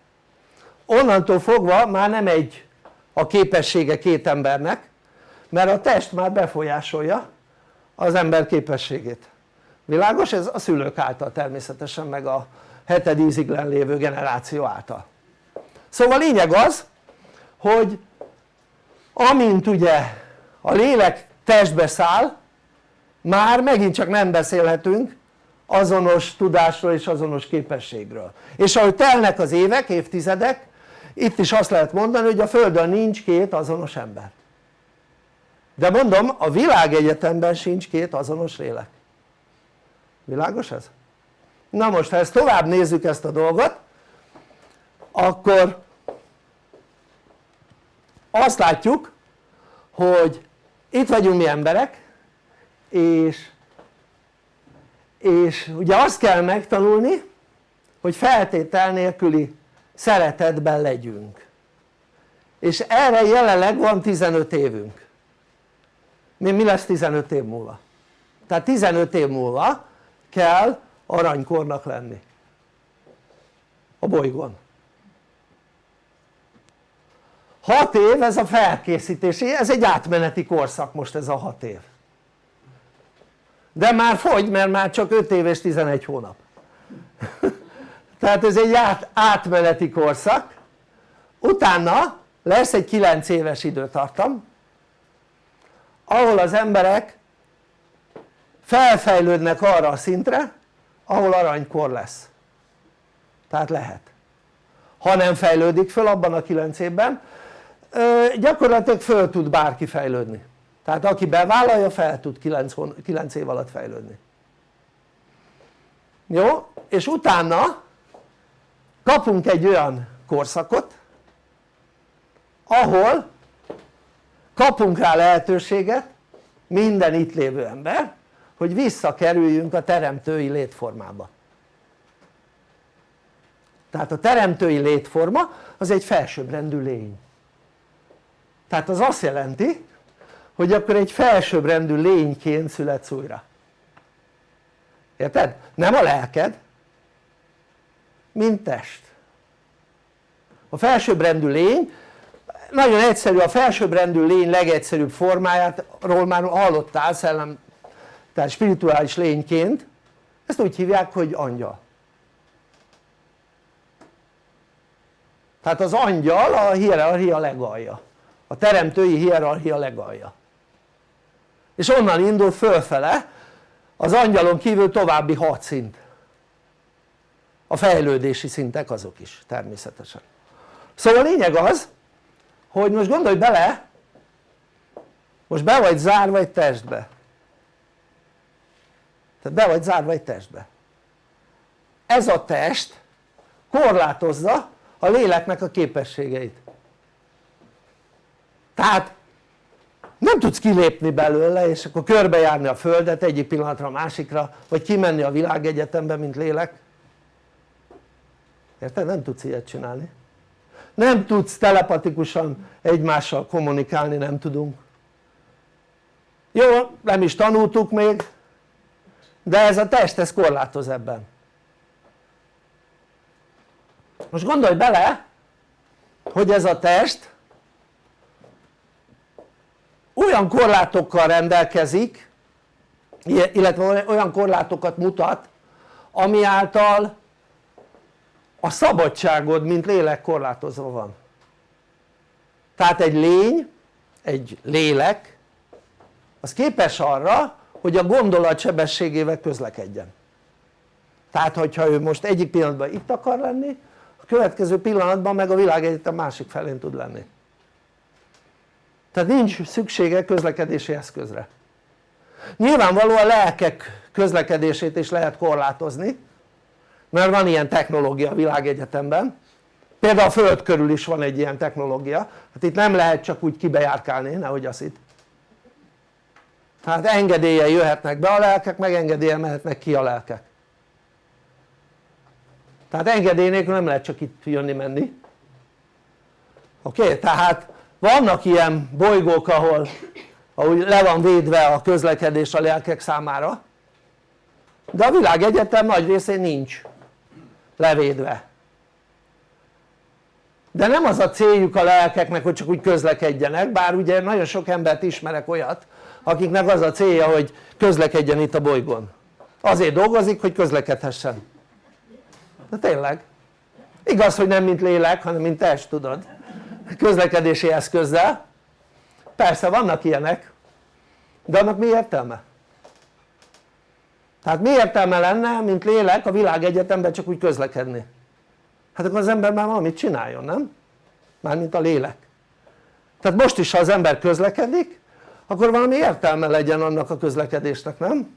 onnantól fogva már nem egy a képessége két embernek mert a test már befolyásolja az ember képességét világos? ez a szülők által természetesen meg a heted íziglen lévő generáció által szóval lényeg az hogy amint ugye a lélek testbe száll már megint csak nem beszélhetünk azonos tudásról és azonos képességről. És ahogy telnek az évek, évtizedek itt is azt lehet mondani hogy a földön nincs két azonos ember. De mondom a világegyetemben sincs két azonos lélek. Világos ez? na most ha ezt tovább nézzük ezt a dolgot akkor azt látjuk hogy itt vagyunk mi emberek és és ugye azt kell megtanulni hogy feltétel nélküli szeretetben legyünk. És erre jelenleg van 15 évünk. Mi, mi lesz 15 év múlva? tehát 15 év múlva kell aranykornak lenni. A bolygón. 6 év ez a felkészítési, ez egy átmeneti korszak most ez a 6 év de már fogy mert már csak 5 év és 11 hónap. Tehát ez egy át, átmeneti korszak. Utána lesz egy 9 éves időtartam ahol az emberek felfejlődnek arra a szintre ahol aranykor lesz. Tehát lehet. Ha nem fejlődik föl abban a 9 évben gyakorlatilag föl tud bárki fejlődni tehát aki bevállalja fel tud 9, 9 év alatt fejlődni. Jó? és utána kapunk egy olyan korszakot ahol kapunk rá lehetőséget minden itt lévő ember hogy visszakerüljünk a teremtői létformába. Tehát a teremtői létforma az egy felsőbbrendű lény. Tehát az azt jelenti hogy akkor egy felsőbbrendű lényként születsz újra. Érted? nem a lelked mint test. A felsőbbrendű lény nagyon egyszerű a felsőbbrendű lény legegyszerűbb formájáról már hallottál szellem tehát spirituális lényként. Ezt úgy hívják hogy angyal. Tehát az angyal a hierarchia legalja. A teremtői hierarchia legalja és onnan indul fölfele az angyalon kívül további hat szint. A fejlődési szintek azok is természetesen. Szóval a lényeg az hogy most gondolj bele most be vagy zárva egy testbe. Tehát be vagy zárva egy testbe. Ez a test korlátozza a léleknek a képességeit. Tehát nem tudsz kilépni belőle és akkor körbejárni a földet egyik pillanatra a másikra vagy kimenni a világegyetembe mint lélek. Érted? nem tudsz ilyet csinálni. Nem tudsz telepatikusan egymással kommunikálni, nem tudunk. Jó, nem is tanultuk még de ez a test ez korlátoz ebben. Most gondolj bele hogy ez a test olyan korlátokkal rendelkezik illetve olyan korlátokat mutat ami által a szabadságod mint lélek korlátozva van. Tehát egy lény, egy lélek az képes arra hogy a gondolat sebességével közlekedjen. Tehát hogyha ő most egyik pillanatban itt akar lenni a következő pillanatban meg a világegyetem másik felén tud lenni tehát nincs szüksége közlekedési eszközre. Nyilvánvalóan lelkek közlekedését is lehet korlátozni mert van ilyen technológia a világegyetemben. Például a föld körül is van egy ilyen technológia. Hát itt nem lehet csak úgy kibejárkálni nehogy azt itt. Tehát engedélye jöhetnek be a lelkek meg engedélye mehetnek ki a lelkek. Tehát engedély nélkül nem lehet csak itt jönni menni. Oké? Tehát vannak ilyen bolygók ahol ahogy le van védve a közlekedés a lelkek számára de a világegyetem nagy részén nincs levédve. De nem az a céljuk a lelkeknek hogy csak úgy közlekedjenek bár ugye nagyon sok embert ismerek olyat akiknek az a célja hogy közlekedjen itt a bolygón. Azért dolgozik hogy közlekedhessen. De tényleg. Igaz hogy nem mint lélek hanem mint test tudod közlekedési eszközzel persze vannak ilyenek de annak mi értelme? tehát mi értelme lenne mint lélek a világegyetemben csak úgy közlekedni? hát akkor az ember már valamit csináljon nem? mármint a lélek tehát most is ha az ember közlekedik akkor valami értelme legyen annak a közlekedésnek nem?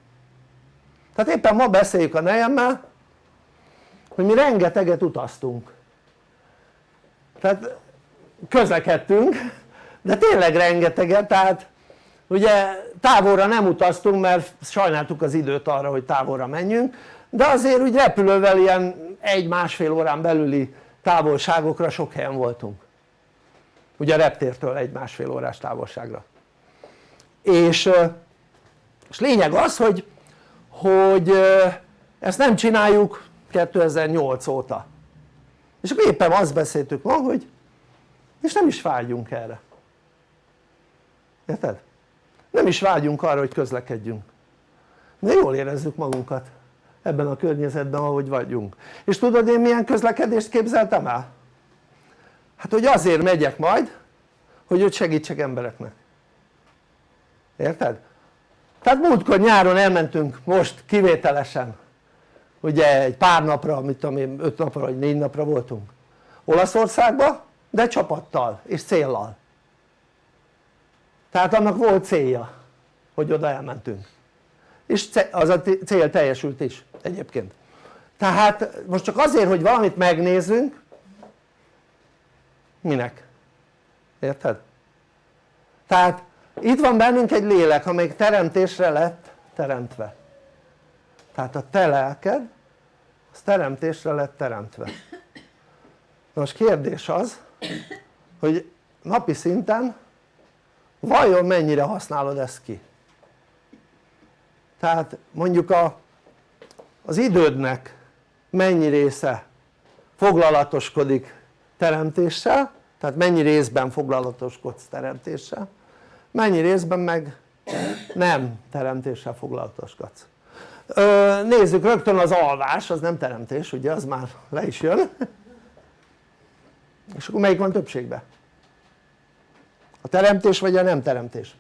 tehát éppen ma beszéljük a nejemmel hogy mi rengeteget utaztunk tehát közlekedtünk de tényleg rengeteget tehát ugye távolra nem utaztunk mert sajnáltuk az időt arra hogy távolra menjünk de azért úgy repülővel ilyen egy-másfél órán belüli távolságokra sok helyen voltunk. Ugye a reptértől egy-másfél órás távolságra. És, és lényeg az hogy, hogy ezt nem csináljuk 2008 óta. És akkor éppen azt beszéltük ma hogy és nem is vágyunk erre érted? nem is vágyunk arra hogy közlekedjünk de jól érezzük magunkat ebben a környezetben ahogy vagyunk és tudod én milyen közlekedést képzeltem el? hát hogy azért megyek majd hogy őt segítsek embereknek érted? tehát múltkor nyáron elmentünk most kivételesen ugye egy pár napra, mit tudom én, öt napra vagy négy napra voltunk Olaszországba de csapattal és céllal. Tehát annak volt célja hogy oda elmentünk. És az a cél teljesült is egyébként. Tehát most csak azért hogy valamit megnézzünk minek? érted? tehát itt van bennünk egy lélek amelyik teremtésre lett teremtve. Tehát a te lelked az teremtésre lett teremtve. Most kérdés az hogy napi szinten vajon mennyire használod ezt ki? Tehát mondjuk a, az idődnek mennyi része foglalatoskodik teremtéssel tehát mennyi részben foglalatoskodsz teremtéssel mennyi részben meg nem teremtéssel foglalatoskodsz. Nézzük rögtön az alvás az nem teremtés ugye az már le is jön és akkor melyik van többségben? a teremtés vagy a nem teremtés?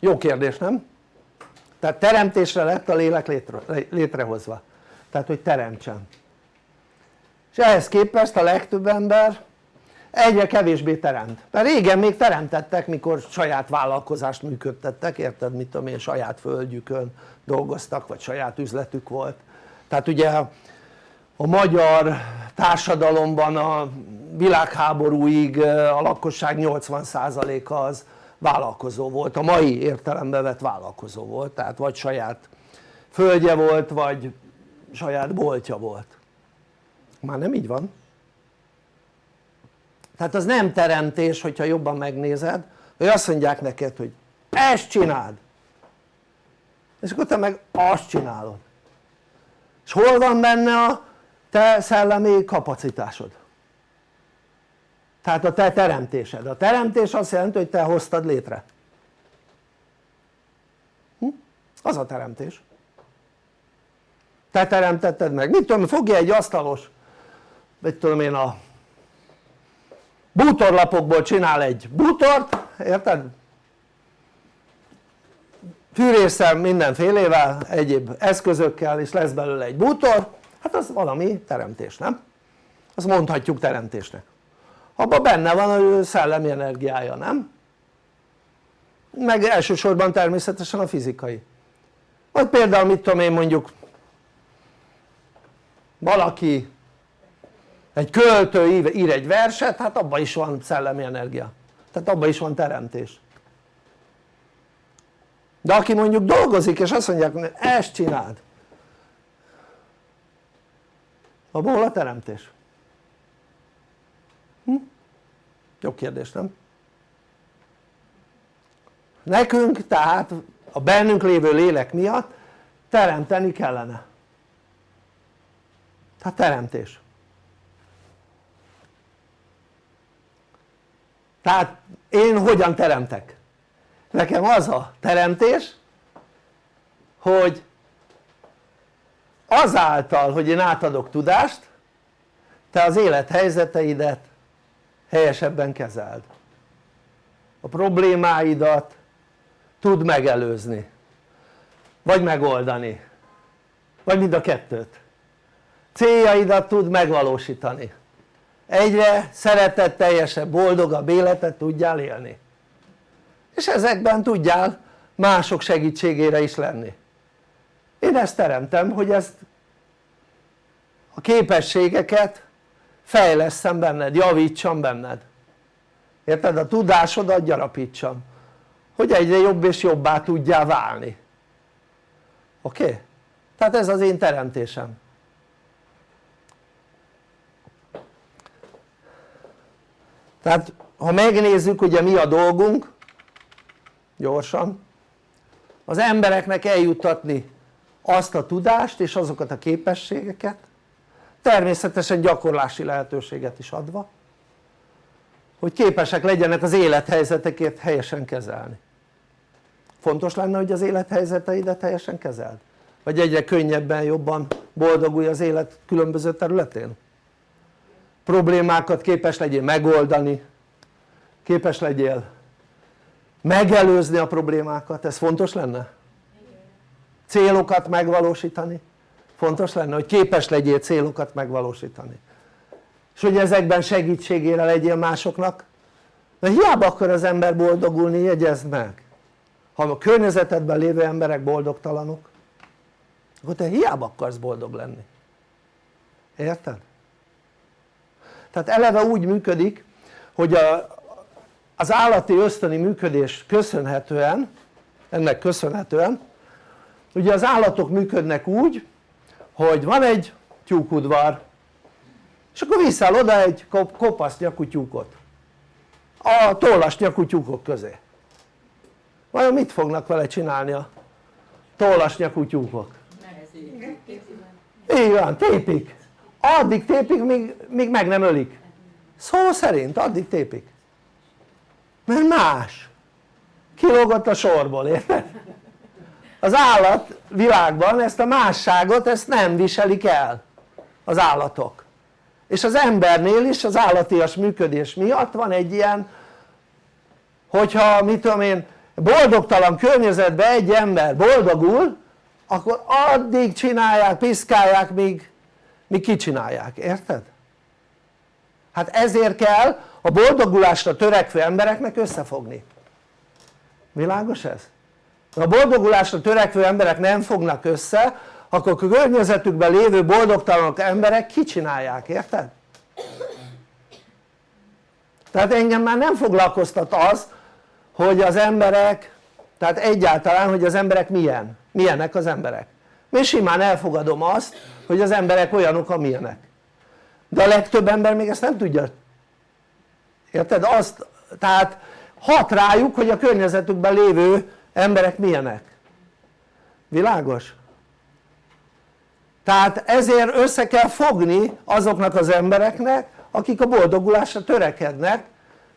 jó kérdés nem? tehát teremtésre lett a lélek létre, létrehozva tehát hogy teremtsen és ehhez képest a legtöbb ember egyre kevésbé teremt. Mert régen még teremtettek mikor saját vállalkozást működtettek érted? Mit tudom én saját földjükön dolgoztak vagy saját üzletük volt. Tehát ugye a magyar társadalomban a világháborúig a lakosság 80%-a az vállalkozó volt, a mai értelembe vett vállalkozó volt, tehát vagy saját földje volt, vagy saját boltja volt. Már nem így van tehát az nem teremtés hogyha jobban megnézed hogy azt mondják neked hogy ezt csináld. És akkor te meg azt csinálod. És hol van benne a te szellemi kapacitásod? Tehát a te teremtésed, a teremtés azt jelenti hogy te hoztad létre. Hm? az a teremtés. Te teremtetted meg, mit tudom fogja egy asztalos mit tudom én a bútorlapokból csinál egy bútort, érted? fűrészsel mindenfélével, egyéb eszközökkel és lesz belőle egy bútor hát az valami teremtés, nem? azt mondhatjuk teremtésnek abban benne van a szellemi energiája, nem? meg elsősorban természetesen a fizikai vagy például mit tudom én mondjuk valaki egy költő ír egy verset, hát abban is van szellemi energia. Tehát abban is van teremtés. De aki mondjuk dolgozik és azt mondják hogy ezt csináld. Abból a teremtés? Hm? jó kérdés nem? nekünk tehát a bennünk lévő lélek miatt teremteni kellene. Tehát teremtés tehát én hogyan teremtek? nekem az a teremtés hogy azáltal hogy én átadok tudást te az élethelyzeteidet helyesebben kezeld. A problémáidat tud megelőzni vagy megoldani vagy mind a kettőt. Céljaidat tud megvalósítani egyre szeretetteljesebb, boldogabb életet tudjál élni. És ezekben tudjál mások segítségére is lenni. Én ezt teremtem hogy ezt a képességeket fejleszem benned, javítsam benned. Érted? a tudásodat gyarapítsam hogy egyre jobb és jobbá tudjál válni. Oké? Tehát ez az én teremtésem tehát ha megnézzük ugye mi a dolgunk gyorsan az embereknek eljuttatni azt a tudást és azokat a képességeket természetesen gyakorlási lehetőséget is adva hogy képesek legyenek az élethelyzetekért helyesen kezelni fontos lenne hogy az élethelyzeteidet helyesen kezeld? vagy egyre könnyebben jobban boldogulj az élet különböző területén? Problémákat képes legyél megoldani képes legyél megelőzni a problémákat, ez fontos lenne? célokat megvalósítani? Fontos lenne hogy képes legyél célokat megvalósítani? És hogy ezekben segítségére legyél másoknak? Mert hiába akar az ember boldogulni jegyezd meg. Ha a környezetedben lévő emberek boldogtalanok akkor te hiába akarsz boldog lenni. Érted? Tehát eleve úgy működik hogy a, az állati ösztöni működés köszönhetően ennek köszönhetően ugye az állatok működnek úgy hogy van egy tyúkudvar és akkor viszel oda egy kopasz nyakú tyúkot. A tollas nyakú tyúkok közé. Vajon mit fognak vele csinálni a tollas nyakú tyúkok? így van, tépik addig tépik míg, míg meg nem ölik. Szó szerint addig tépik. Mert más. Kilógott a sorból, érted? az állat világban ezt a másságot ezt nem viselik el az állatok. És az embernél is az állatias működés miatt van egy ilyen hogyha mit tudom én boldogtalan környezetben egy ember boldogul akkor addig csinálják, piszkálják míg, míg kicsinálják, érted? hát ezért kell a boldogulásra törekvő embereknek összefogni világos ez? ha a boldogulásra törekvő emberek nem fognak össze akkor a környezetükben lévő boldogtalanok emberek kicsinálják, érted? tehát engem már nem foglalkoztat az hogy az emberek tehát egyáltalán hogy az emberek milyen, milyenek az emberek én simán elfogadom azt hogy az emberek olyanok amilyenek de a legtöbb ember még ezt nem tudja érted? azt tehát hat rájuk hogy a környezetükben lévő emberek milyenek világos? tehát ezért össze kell fogni azoknak az embereknek akik a boldogulásra törekednek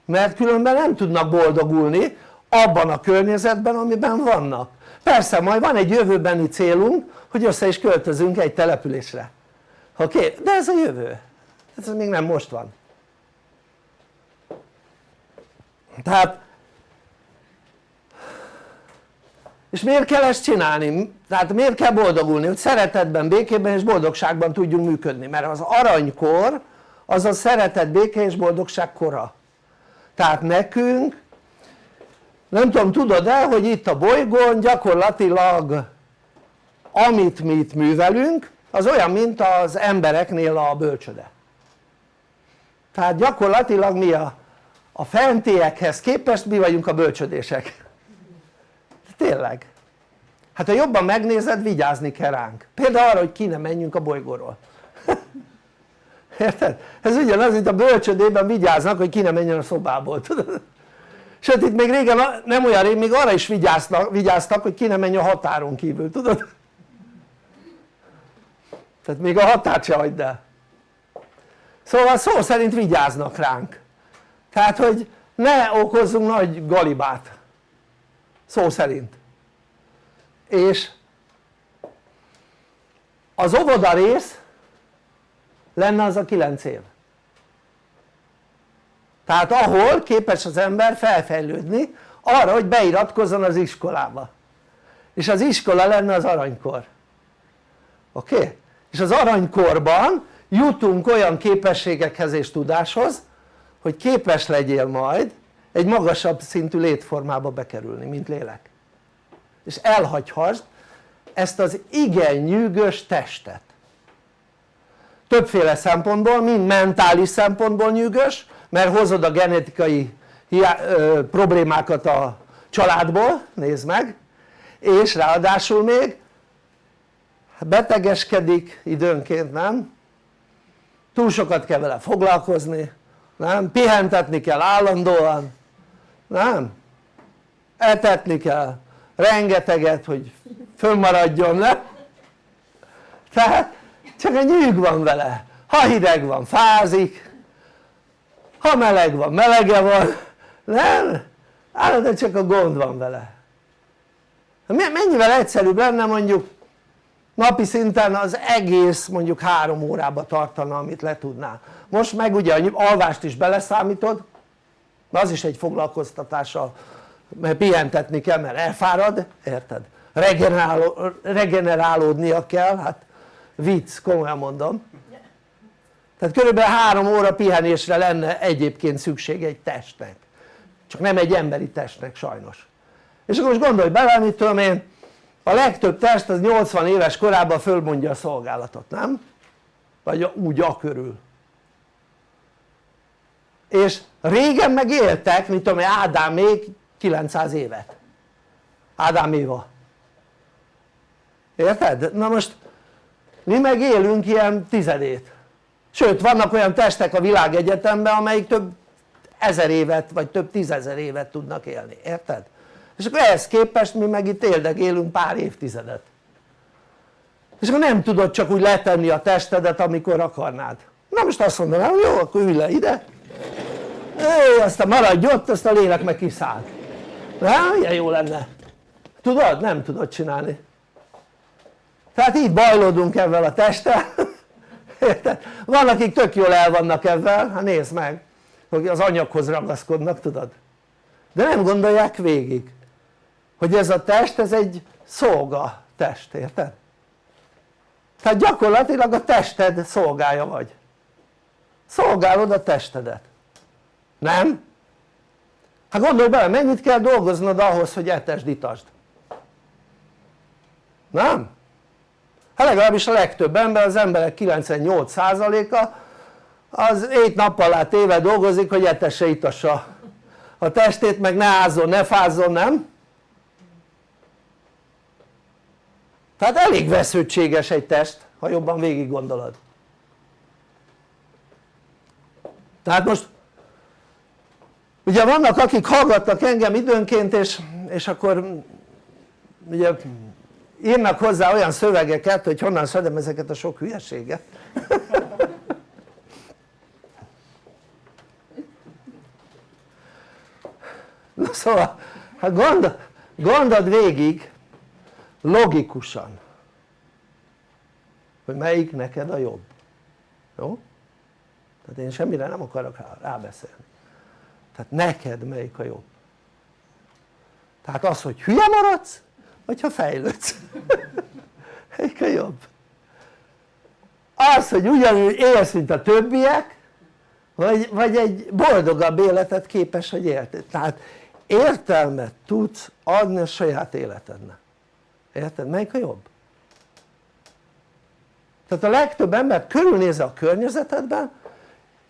mert különben nem tudnak boldogulni abban a környezetben amiben vannak persze majd van egy jövőbeni célunk hogy össze is költözünk egy településre oké? Okay? de ez a jövő ez még nem most van tehát és miért kell ezt csinálni? tehát miért kell boldogulni? hogy szeretetben, békében és boldogságban tudjunk működni mert az aranykor az a szeretet, béke és boldogság kora tehát nekünk nem tudom tudod-e hogy itt a bolygón gyakorlatilag amit mi itt művelünk az olyan mint az embereknél a bölcsöde. Tehát gyakorlatilag mi a, a fentiekhez képest mi vagyunk a bölcsödések. Tényleg. Hát ha jobban megnézed vigyázni kell ránk. Például arra hogy ki ne menjünk a bolygóról. Érted? ez ugyanaz mint a bölcsödében vigyáznak hogy ki ne menjen a szobából tudod? Sőt itt még régen nem olyan rég még arra is vigyáztak, vigyáztak hogy ki ne menj a határon kívül tudod? tehát még a határt se hagyd el. Szóval szó szerint vigyáznak ránk. Tehát hogy ne okozzunk nagy galibát. Szó szerint. És az óvoda rész lenne az a 9 év tehát ahol képes az ember felfejlődni arra hogy beiratkozzon az iskolába. És az iskola lenne az aranykor. Oké? És az aranykorban jutunk olyan képességekhez és tudáshoz hogy képes legyél majd egy magasabb szintű létformába bekerülni mint lélek. És elhagyhassd ezt az igen nyűgös testet. Többféle szempontból, mind mentális szempontból nyűgös mert hozod a genetikai problémákat a családból, nézd meg és ráadásul még betegeskedik időnként, nem? túl sokat kell vele foglalkozni, nem? pihentetni kell állandóan, nem? etetni kell rengeteget hogy fönnmaradjon, nem? tehát csak egy nyűg van vele, ha hideg van fázik, ha meleg van melege van, nem? állandóan csak a gond van vele mennyivel egyszerűbb lenne mondjuk napi szinten az egész mondjuk három órába tartana amit le tudnál most meg ugye alvást is beleszámítod az is egy foglalkoztatással mert pihentetni kell mert elfárad, érted? Regeneráló, regenerálódnia kell, hát vicc, komolyan mondom tehát körülbelül három óra pihenésre lenne egyébként szükség egy testnek. Csak nem egy emberi testnek sajnos. És akkor most gondolj bele mit tudom én a legtöbb test az 80 éves korában fölmondja a szolgálatot, nem? vagy úgy a körül. És régen meg éltek, mint tudom Ádám még 900 évet. Ádám Éva. Érted? na most mi meg élünk ilyen tizedét sőt vannak olyan testek a világegyetemben amelyik több ezer évet vagy több tízezer évet tudnak élni, érted? és akkor ehhez képest mi meg itt élünk pár évtizedet. És akkor nem tudod csak úgy letenni a testedet amikor akarnád. Na most azt mondanám jó akkor ülj le ide. Éj, aztán maradj ott azt a lélek meg kiszáll. Nem? ilyen jó lenne. Tudod? nem tudod csinálni. Tehát így bajlódunk ebben a testtel érted? van akik tök jól el vannak ebben, hát nézd meg hogy az anyaghoz ragaszkodnak tudod de nem gondolják végig hogy ez a test ez egy szolga test, érted? tehát gyakorlatilag a tested szolgája vagy szolgálod a testedet nem? hát gondolj bele mennyit kell dolgoznod ahhoz hogy etesd itasd nem? Hát legalábbis a legtöbb ember, az emberek 98%-a az 7 nap alá téve dolgozik hogy etesse itassa a testét meg ne ázzon, ne fázzon, nem? tehát elég vesződtséges egy test ha jobban végig gondolod tehát most ugye vannak akik hallgatnak engem időnként és, és akkor ugye írnak hozzá olyan szövegeket hogy honnan szedem ezeket a sok hülyeséget. Na szóval hát gondol, gondold végig logikusan hogy melyik neked a jobb. Jó? tehát én semmire nem akarok rábeszélni. Tehát neked melyik a jobb. Tehát az hogy hülye maradsz vagy ha fejlődsz a jobb. Az hogy ugyanúgy élsz mint a többiek vagy, vagy egy boldogabb életet képes hogy élted tehát értelmet tudsz adni a saját életednek. Érted? melyik a jobb? tehát a legtöbb ember körülnézze a környezetedben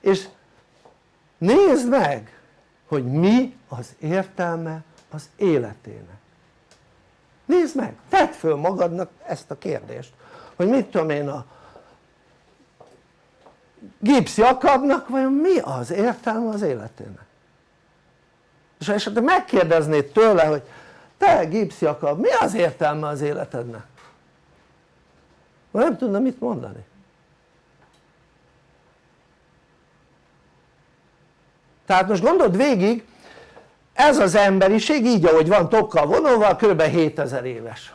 és nézd meg hogy mi az értelme az életének nézd meg, tedd föl magadnak ezt a kérdést hogy mit tudom én a Gipsy akadnak vajon mi az értelme az életének? És ha esetleg megkérdeznéd tőle hogy te Gipsy akad mi az értelme az életednek? Nem tudna mit mondani. Tehát most gondold végig ez az emberiség így ahogy van tokkal vonulva kb 7000 éves.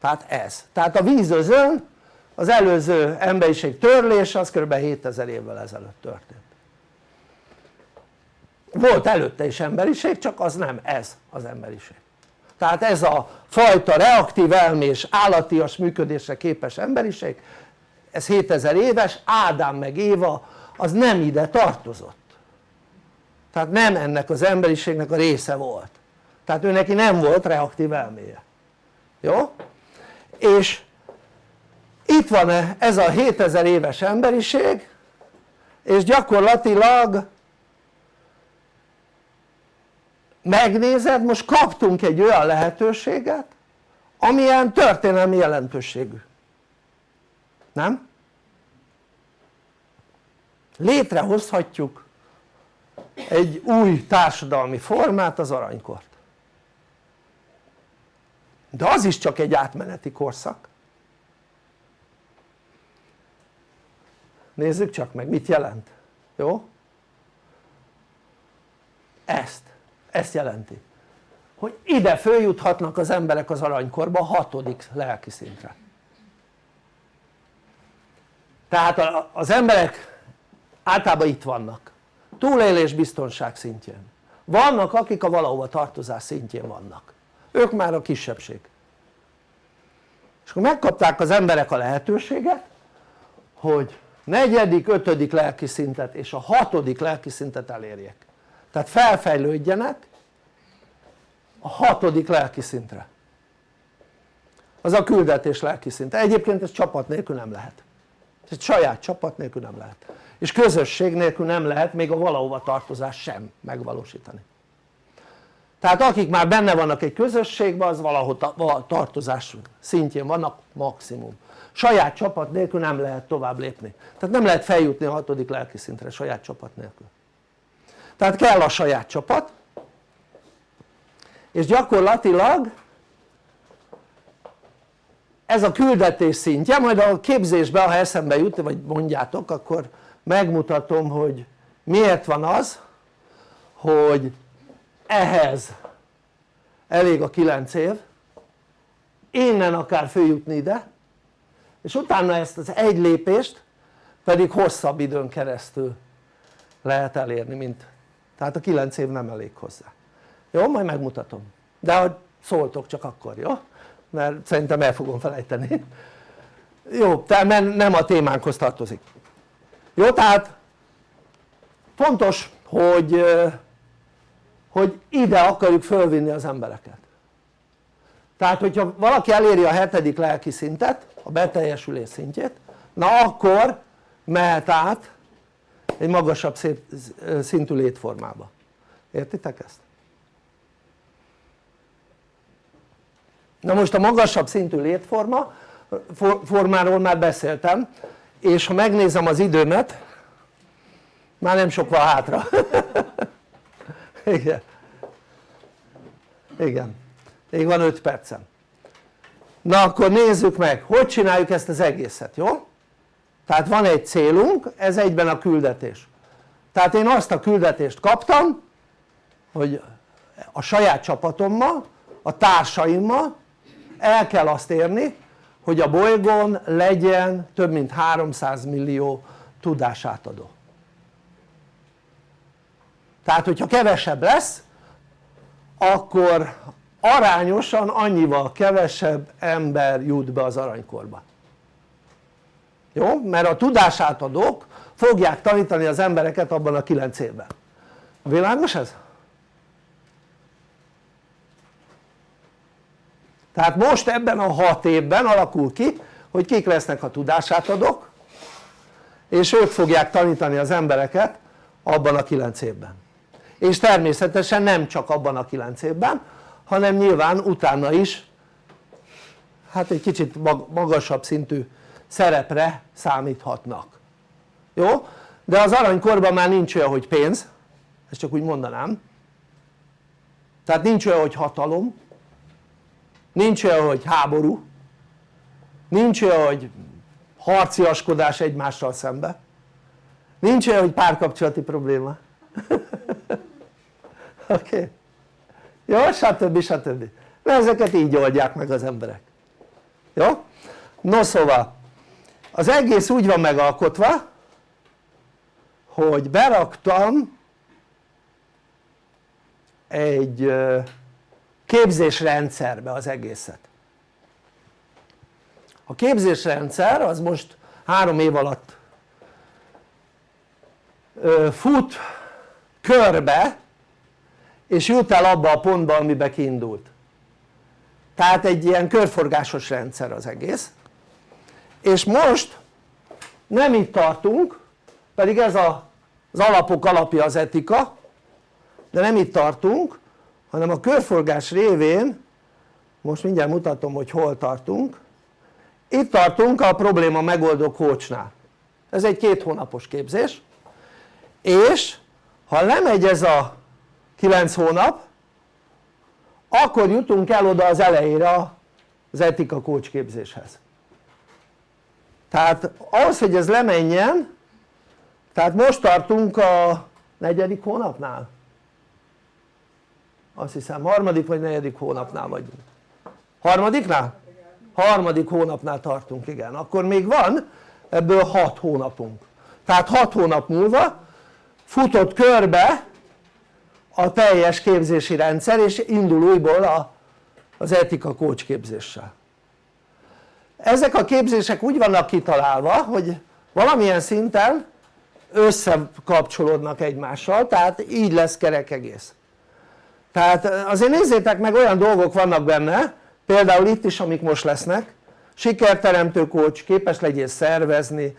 Tehát ez, tehát a vízözön az előző emberiség törlése az kb 7000 évvel ezelőtt történt. Volt előtte is emberiség csak az nem ez az emberiség. Tehát ez a fajta reaktív elmés állatias működésre képes emberiség ez 7000 éves, Ádám meg Éva az nem ide tartozott tehát nem ennek az emberiségnek a része volt tehát ő neki nem volt reaktív elméje jó? és itt van ez a 7000 éves emberiség és gyakorlatilag megnézed most kaptunk egy olyan lehetőséget amilyen történelmi jelentőségű nem? létrehozhatjuk egy új társadalmi formát az aranykort. De az is csak egy átmeneti korszak. Nézzük csak meg mit jelent, jó? ezt, ezt jelenti hogy ide följuthatnak az emberek az aranykorba a hatodik lelki szintre. Tehát az emberek általában itt vannak túlélés biztonság szintjén. Vannak akik a valahova tartozás szintjén vannak. Ők már a kisebbség. És akkor megkapták az emberek a lehetőséget hogy negyedik, ötödik lelki szintet és a hatodik lelki szintet elérjek tehát felfejlődjenek a hatodik lelki szintre. Az a küldetés lelki szint, egyébként ez csapat nélkül nem lehet. Egy saját csapat nélkül nem lehet és közösség nélkül nem lehet még a valahova tartozás sem megvalósítani. Tehát akik már benne vannak egy közösségben az valahol tartozás szintjén vannak maximum. Saját csapat nélkül nem lehet tovább lépni. Tehát nem lehet feljutni a hatodik lelki szintre saját csapat nélkül. Tehát kell a saját csapat és gyakorlatilag ez a küldetés szintje, majd a képzésben ha eszembe jut vagy mondjátok akkor megmutatom hogy miért van az hogy ehhez elég a 9 év innen akár följutni ide és utána ezt az egy lépést pedig hosszabb időn keresztül lehet elérni mint tehát a 9 év nem elég hozzá jó? majd megmutatom de hogy szóltok csak akkor jó? mert szerintem el fogom felejteni jó, tehát nem a témánkhoz tartozik jó tehát fontos hogy, hogy ide akarjuk fölvinni az embereket. Tehát hogyha valaki eléri a hetedik lelki szintet a beteljesülés szintjét na akkor mehet át egy magasabb szintű létformába. Értitek ezt? na most a magasabb szintű létforma formáról már beszéltem és ha megnézem az időmet már nem sok van hátra. Igen. Igen. Még van 5 percem. Na akkor nézzük meg hogy csináljuk ezt az egészet jó? tehát van egy célunk ez egyben a küldetés. Tehát én azt a küldetést kaptam hogy a saját csapatommal a társaimmal el kell azt érni hogy a bolygón legyen több mint 300 millió tudásátadó tehát hogyha kevesebb lesz akkor arányosan annyival kevesebb ember jut be az aranykorba jó? mert a tudásátadók fogják tanítani az embereket abban a 9 évben világos ez? Tehát most ebben a 6 évben alakul ki hogy kik lesznek a tudásátadók és ők fogják tanítani az embereket abban a 9 évben. És természetesen nem csak abban a 9 évben hanem nyilván utána is hát egy kicsit magasabb szintű szerepre számíthatnak. Jó? de az aranykorban már nincs olyan hogy pénz ezt csak úgy mondanám. Tehát nincs olyan hogy hatalom nincs olyan hogy háború nincs olyan hogy harciaskodás egymással szembe nincs olyan hogy párkapcsolati probléma oké? Okay. jó? stb. stb. mert ezeket így oldják meg az emberek jó? no szóval az egész úgy van megalkotva hogy beraktam egy képzésrendszerbe az egészet. A képzésrendszer az most három év alatt fut körbe és jut el abba a pontba amibe kiindult. Tehát egy ilyen körforgásos rendszer az egész. És most nem itt tartunk pedig ez az alapok alapja az etika de nem itt tartunk hanem a körforgás révén most mindjárt mutatom hogy hol tartunk. Itt tartunk a probléma megoldó kócsnál. Ez egy két hónapos képzés. És ha lemegy ez a 9 hónap akkor jutunk el oda az elejére az etika coach képzéshez. Tehát ahhoz hogy ez lemenjen tehát most tartunk a negyedik hónapnál azt hiszem harmadik vagy negyedik hónapnál vagyunk harmadiknál? harmadik hónapnál tartunk igen. Akkor még van ebből hat hónapunk. Tehát hat hónap múlva futott körbe a teljes képzési rendszer és indul újból a, az etika coach képzéssel ezek a képzések úgy vannak kitalálva hogy valamilyen szinten összekapcsolódnak egymással tehát így lesz kerek egész tehát azért nézzétek meg olyan dolgok vannak benne például itt is amik most lesznek sikerteremtő coach, képes legyél szervezni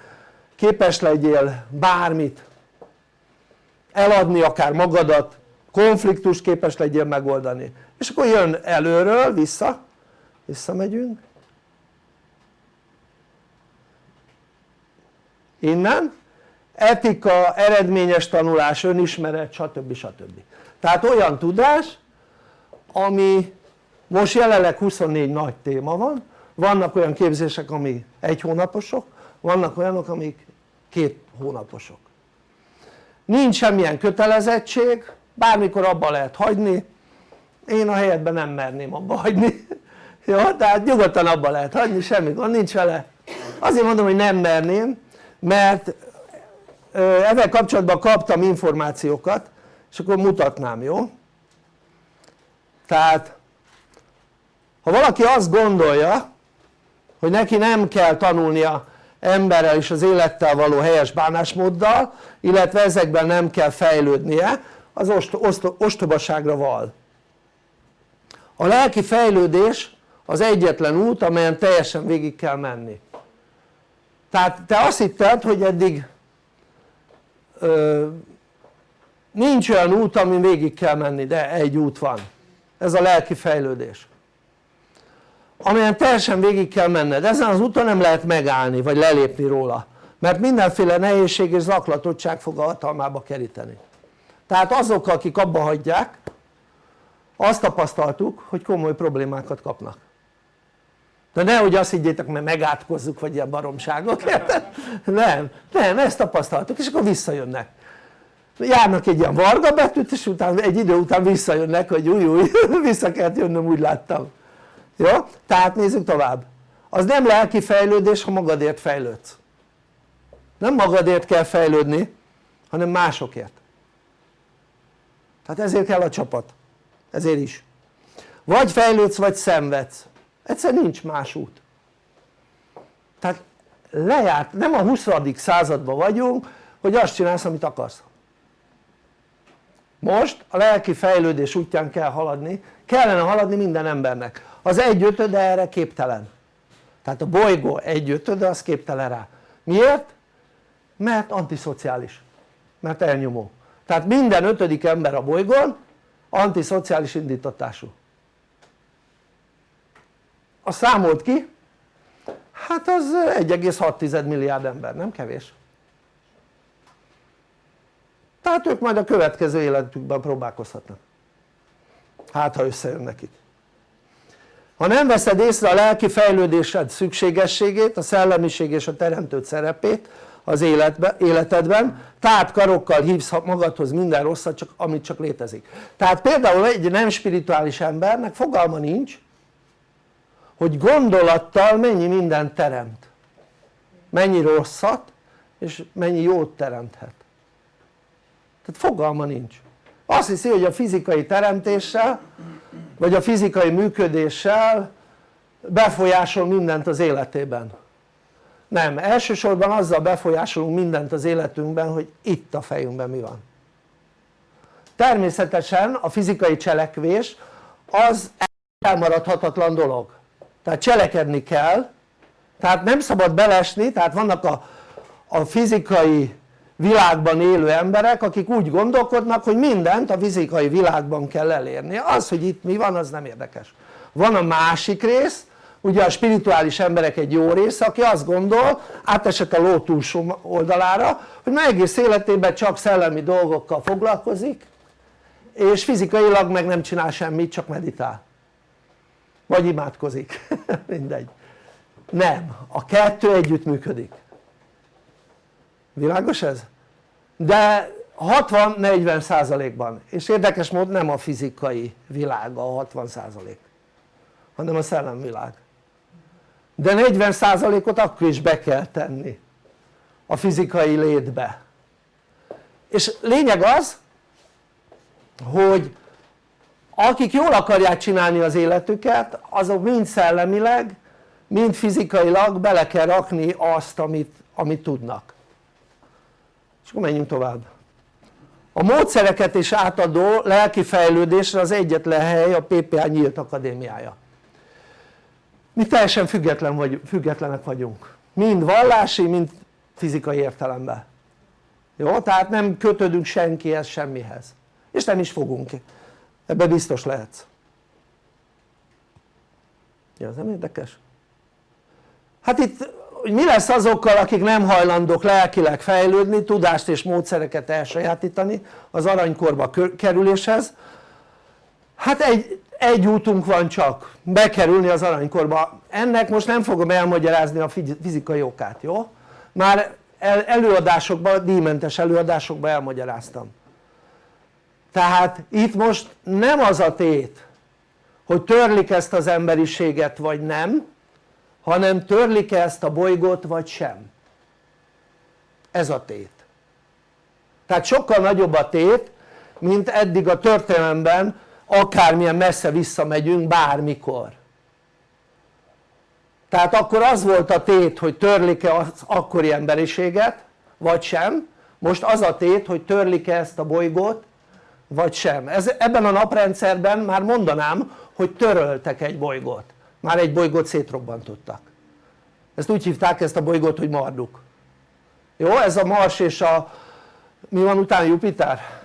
képes legyél bármit eladni akár magadat konfliktus képes legyél megoldani és akkor jön előről vissza visszamegyünk innen etika, eredményes tanulás, önismeret stb. stb. Tehát olyan tudás ami most jelenleg 24 nagy téma van. Vannak olyan képzések ami egy hónaposok vannak olyanok amik két hónaposok. Nincs semmilyen kötelezettség bármikor abba lehet hagyni. Én a helyetben nem merném abba hagyni. Jó? tehát nyugodtan abba lehet hagyni semmi gond nincs vele. Azért mondom hogy nem merném mert ezzel kapcsolatban kaptam információkat és akkor mutatnám jó? tehát ha valaki azt gondolja hogy neki nem kell tanulnia emberrel és az élettel való helyes bánásmóddal illetve ezekben nem kell fejlődnie az ost ost ostobaságra val a lelki fejlődés az egyetlen út amelyen teljesen végig kell menni tehát te azt hitted hogy eddig nincs olyan út amin végig kell menni de egy út van. Ez a lelki fejlődés. Amelyen teljesen végig kell menned, ezen az úton nem lehet megállni vagy lelépni róla. Mert mindenféle nehézség és zaklatottság fog a hatalmába keríteni. Tehát azok akik abba hagyják azt tapasztaltuk hogy komoly problémákat kapnak. De nehogy azt higgyétek mert megátkozzuk vagy ilyen baromságok nem, nem ezt tapasztaltuk és akkor visszajönnek járnak egy ilyen varga betűt és utána egy idő után visszajönnek hogy új új vissza kellett jönnöm úgy láttam. Jó? tehát nézzük tovább. Az nem lelki fejlődés ha magadért fejlődsz. Nem magadért kell fejlődni hanem másokért. Tehát ezért kell a csapat. Ezért is. Vagy fejlődsz vagy szenvedsz. Egyszer nincs más út. Tehát lejárt, nem a 20. században vagyunk hogy azt csinálsz amit akarsz most a lelki fejlődés útján kell haladni. Kellene haladni minden embernek. Az egyötöde erre képtelen. Tehát a bolygó egyötöde az képtelen rá. Miért? mert antiszociális. Mert elnyomó. Tehát minden ötödik ember a bolygón antiszociális indítatású. A számolt ki? Hát az 1,6 milliárd ember, nem kevés tehát ők majd a következő életükben próbálkozhatnak. Hát ha összejön nekik ha nem veszed észre a lelki fejlődésed szükségességét, a szellemiség és a teremtőt szerepét az életbe, életedben tehát karokkal hívsz magadhoz minden rosszat csak, amit csak létezik. Tehát például egy nem spirituális embernek fogalma nincs hogy gondolattal mennyi mindent teremt. Mennyi rosszat és mennyi jót teremthet tehát fogalma nincs. Azt hiszi hogy a fizikai teremtéssel vagy a fizikai működéssel befolyásol mindent az életében. Nem, elsősorban azzal befolyásolunk mindent az életünkben hogy itt a fejünkben mi van. Természetesen a fizikai cselekvés az elmaradhatatlan dolog. Tehát cselekedni kell. Tehát nem szabad belesni tehát vannak a, a fizikai világban élő emberek akik úgy gondolkodnak hogy mindent a fizikai világban kell elérni. Az hogy itt mi van az nem érdekes. Van a másik rész ugye a spirituális emberek egy jó része aki azt gondol átesett a ló túlsó oldalára hogy már egész életében csak szellemi dolgokkal foglalkozik és fizikailag meg nem csinál semmit csak meditál. Vagy imádkozik. Mindegy. Nem, a kettő együtt működik világos ez? de 60-40 százalékban. És érdekes mód nem a fizikai világ a 60 százalék hanem a szellemvilág de 40 százalékot akkor is be kell tenni a fizikai létbe. És lényeg az hogy akik jól akarják csinálni az életüket azok mind szellemileg mind fizikailag bele kell rakni azt amit, amit tudnak akkor menjünk tovább. A módszereket is átadó lelki fejlődésre az egyetlen hely a PPA nyílt akadémiája. Mi teljesen független vagy, függetlenek vagyunk. Mind vallási mind fizikai értelemben. Jó? tehát nem kötődünk senkihez semmihez. És nem is fogunk. Ebben biztos lehetsz. Ja, ez nem érdekes? hát itt hogy mi lesz azokkal akik nem hajlandók lelkileg fejlődni, tudást és módszereket elsajátítani az aranykorba kerüléshez? Hát egy, egy útunk van csak bekerülni az aranykorba. Ennek most nem fogom elmagyarázni a fizikai okát jó? már előadásokban, díjmentes előadásokban elmagyaráztam. Tehát itt most nem az a tét hogy törlik ezt az emberiséget vagy nem hanem törlik-e ezt a bolygót vagy sem? Ez a tét. Tehát sokkal nagyobb a tét mint eddig a történelemben akármilyen messze visszamegyünk bármikor. Tehát akkor az volt a tét hogy törlik-e az akkori emberiséget vagy sem. Most az a tét hogy törlik-e ezt a bolygót vagy sem. Ez, ebben a naprendszerben már mondanám hogy töröltek egy bolygót már egy bolygót szétrobbantottak ezt úgy hívták ezt a bolygót hogy Marduk jó? ez a Mars és a mi van utána Jupiter?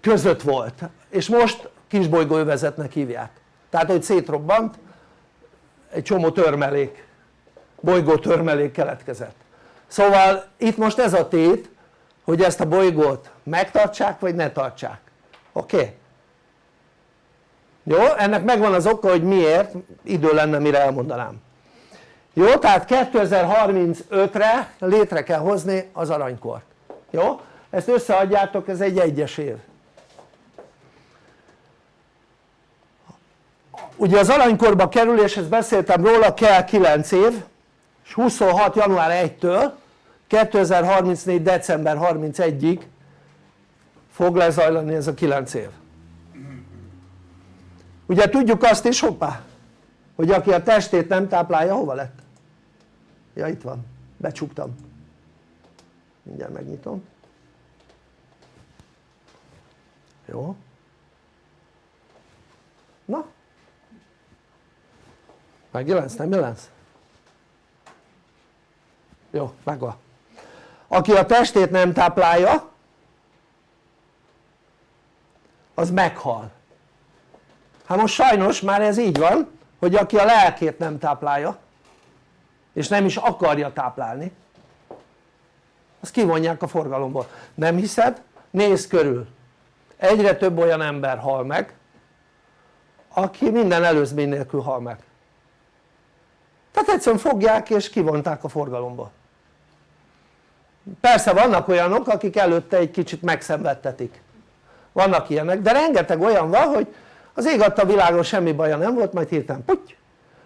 között volt és most kisbolygóövezetnek hívják tehát hogy szétrobbant egy csomó törmelék bolygó törmelék keletkezett szóval itt most ez a tét hogy ezt a bolygót megtartsák vagy ne tartsák oké? Okay? Jó? ennek megvan az oka hogy miért idő lenne mire elmondanám jó? tehát 2035-re létre kell hozni az aranykort jó? ezt összeadjátok ez egy egyes év ugye az aranykorba kerüléshez beszéltem róla kell 9 év és 26. január 1-től 2034. december 31-ig fog lezajlani ez a 9 év ugye tudjuk azt is hoppá hogy aki a testét nem táplálja hova lett? ja itt van, becsuktam mindjárt megnyitom jó na megjelensz? nem jelensz? jó megvan aki a testét nem táplálja az meghal hát most sajnos már ez így van hogy aki a lelkét nem táplálja és nem is akarja táplálni azt kivonják a forgalomból, nem hiszed? nézd körül. Egyre több olyan ember hal meg aki minden előzmény nélkül hal meg. Tehát egyszerűen fogják és kivonták a forgalomból. Persze vannak olyanok akik előtte egy kicsit megszenvedtetik. Vannak ilyenek de rengeteg olyan van hogy az ég adta világon semmi baja nem volt majd hirtelen puty!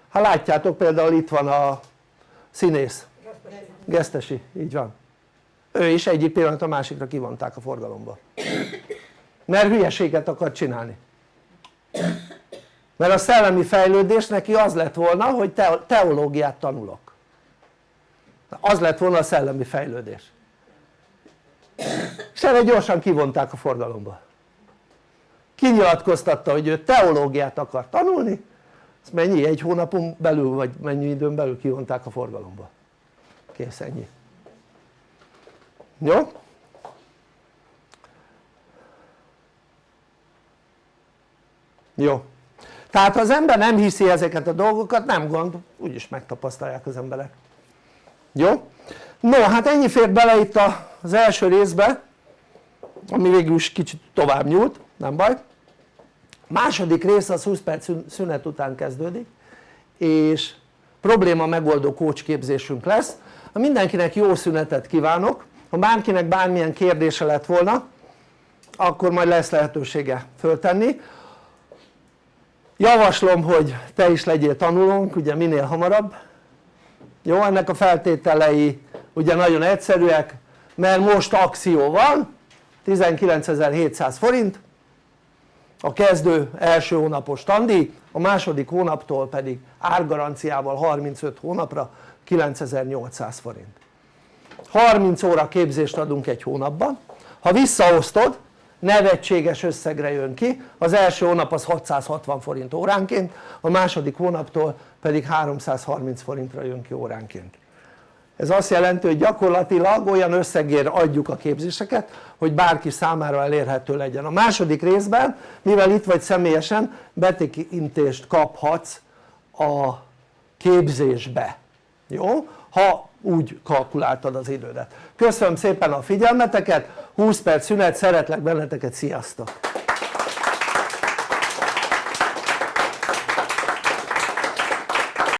Ha látjátok például itt van a színész. Gesztesi, így van. Ő is egyik pillanat a másikra kivonták a forgalomba. Mert hülyeséget akar csinálni. Mert a szellemi fejlődés neki az lett volna hogy teológiát tanulok. Az lett volna a szellemi fejlődés. És erre gyorsan kivonták a forgalomba kinyilatkoztatta hogy ő teológiát akar tanulni ez mennyi? egy hónapon belül vagy mennyi időn belül kivonták a forgalomba kész ennyi jó? jó tehát ha az ember nem hiszi ezeket a dolgokat nem gond úgyis megtapasztalják az emberek jó? no hát ennyi fért bele itt az első részbe ami végül is kicsit tovább nyúlt nem baj második rész az 20 perc szünet után kezdődik és probléma megoldó kócsképzésünk lesz. Mindenkinek jó szünetet kívánok. Ha bárkinek bármilyen kérdése lett volna akkor majd lesz lehetősége föltenni. Javaslom hogy te is legyél tanulónk ugye minél hamarabb. Jó ennek a feltételei ugye nagyon egyszerűek mert most akció van 19.700 forint a kezdő első hónapos tandíj a második hónaptól pedig árgaranciával 35 hónapra 9800 forint. 30 óra képzést adunk egy hónapban. Ha visszaosztod nevetséges összegre jön ki. Az első hónap az 660 forint óránként a második hónaptól pedig 330 forintra jön ki óránként ez azt jelenti hogy gyakorlatilag olyan összegért adjuk a képzéseket hogy bárki számára elérhető legyen. A második részben mivel itt vagy személyesen betekintést kaphatsz a képzésbe. Jó? ha úgy kalkuláltad az idődet. Köszönöm szépen a figyelmeteket. 20 perc szünet szeretlek benneteket sziasztok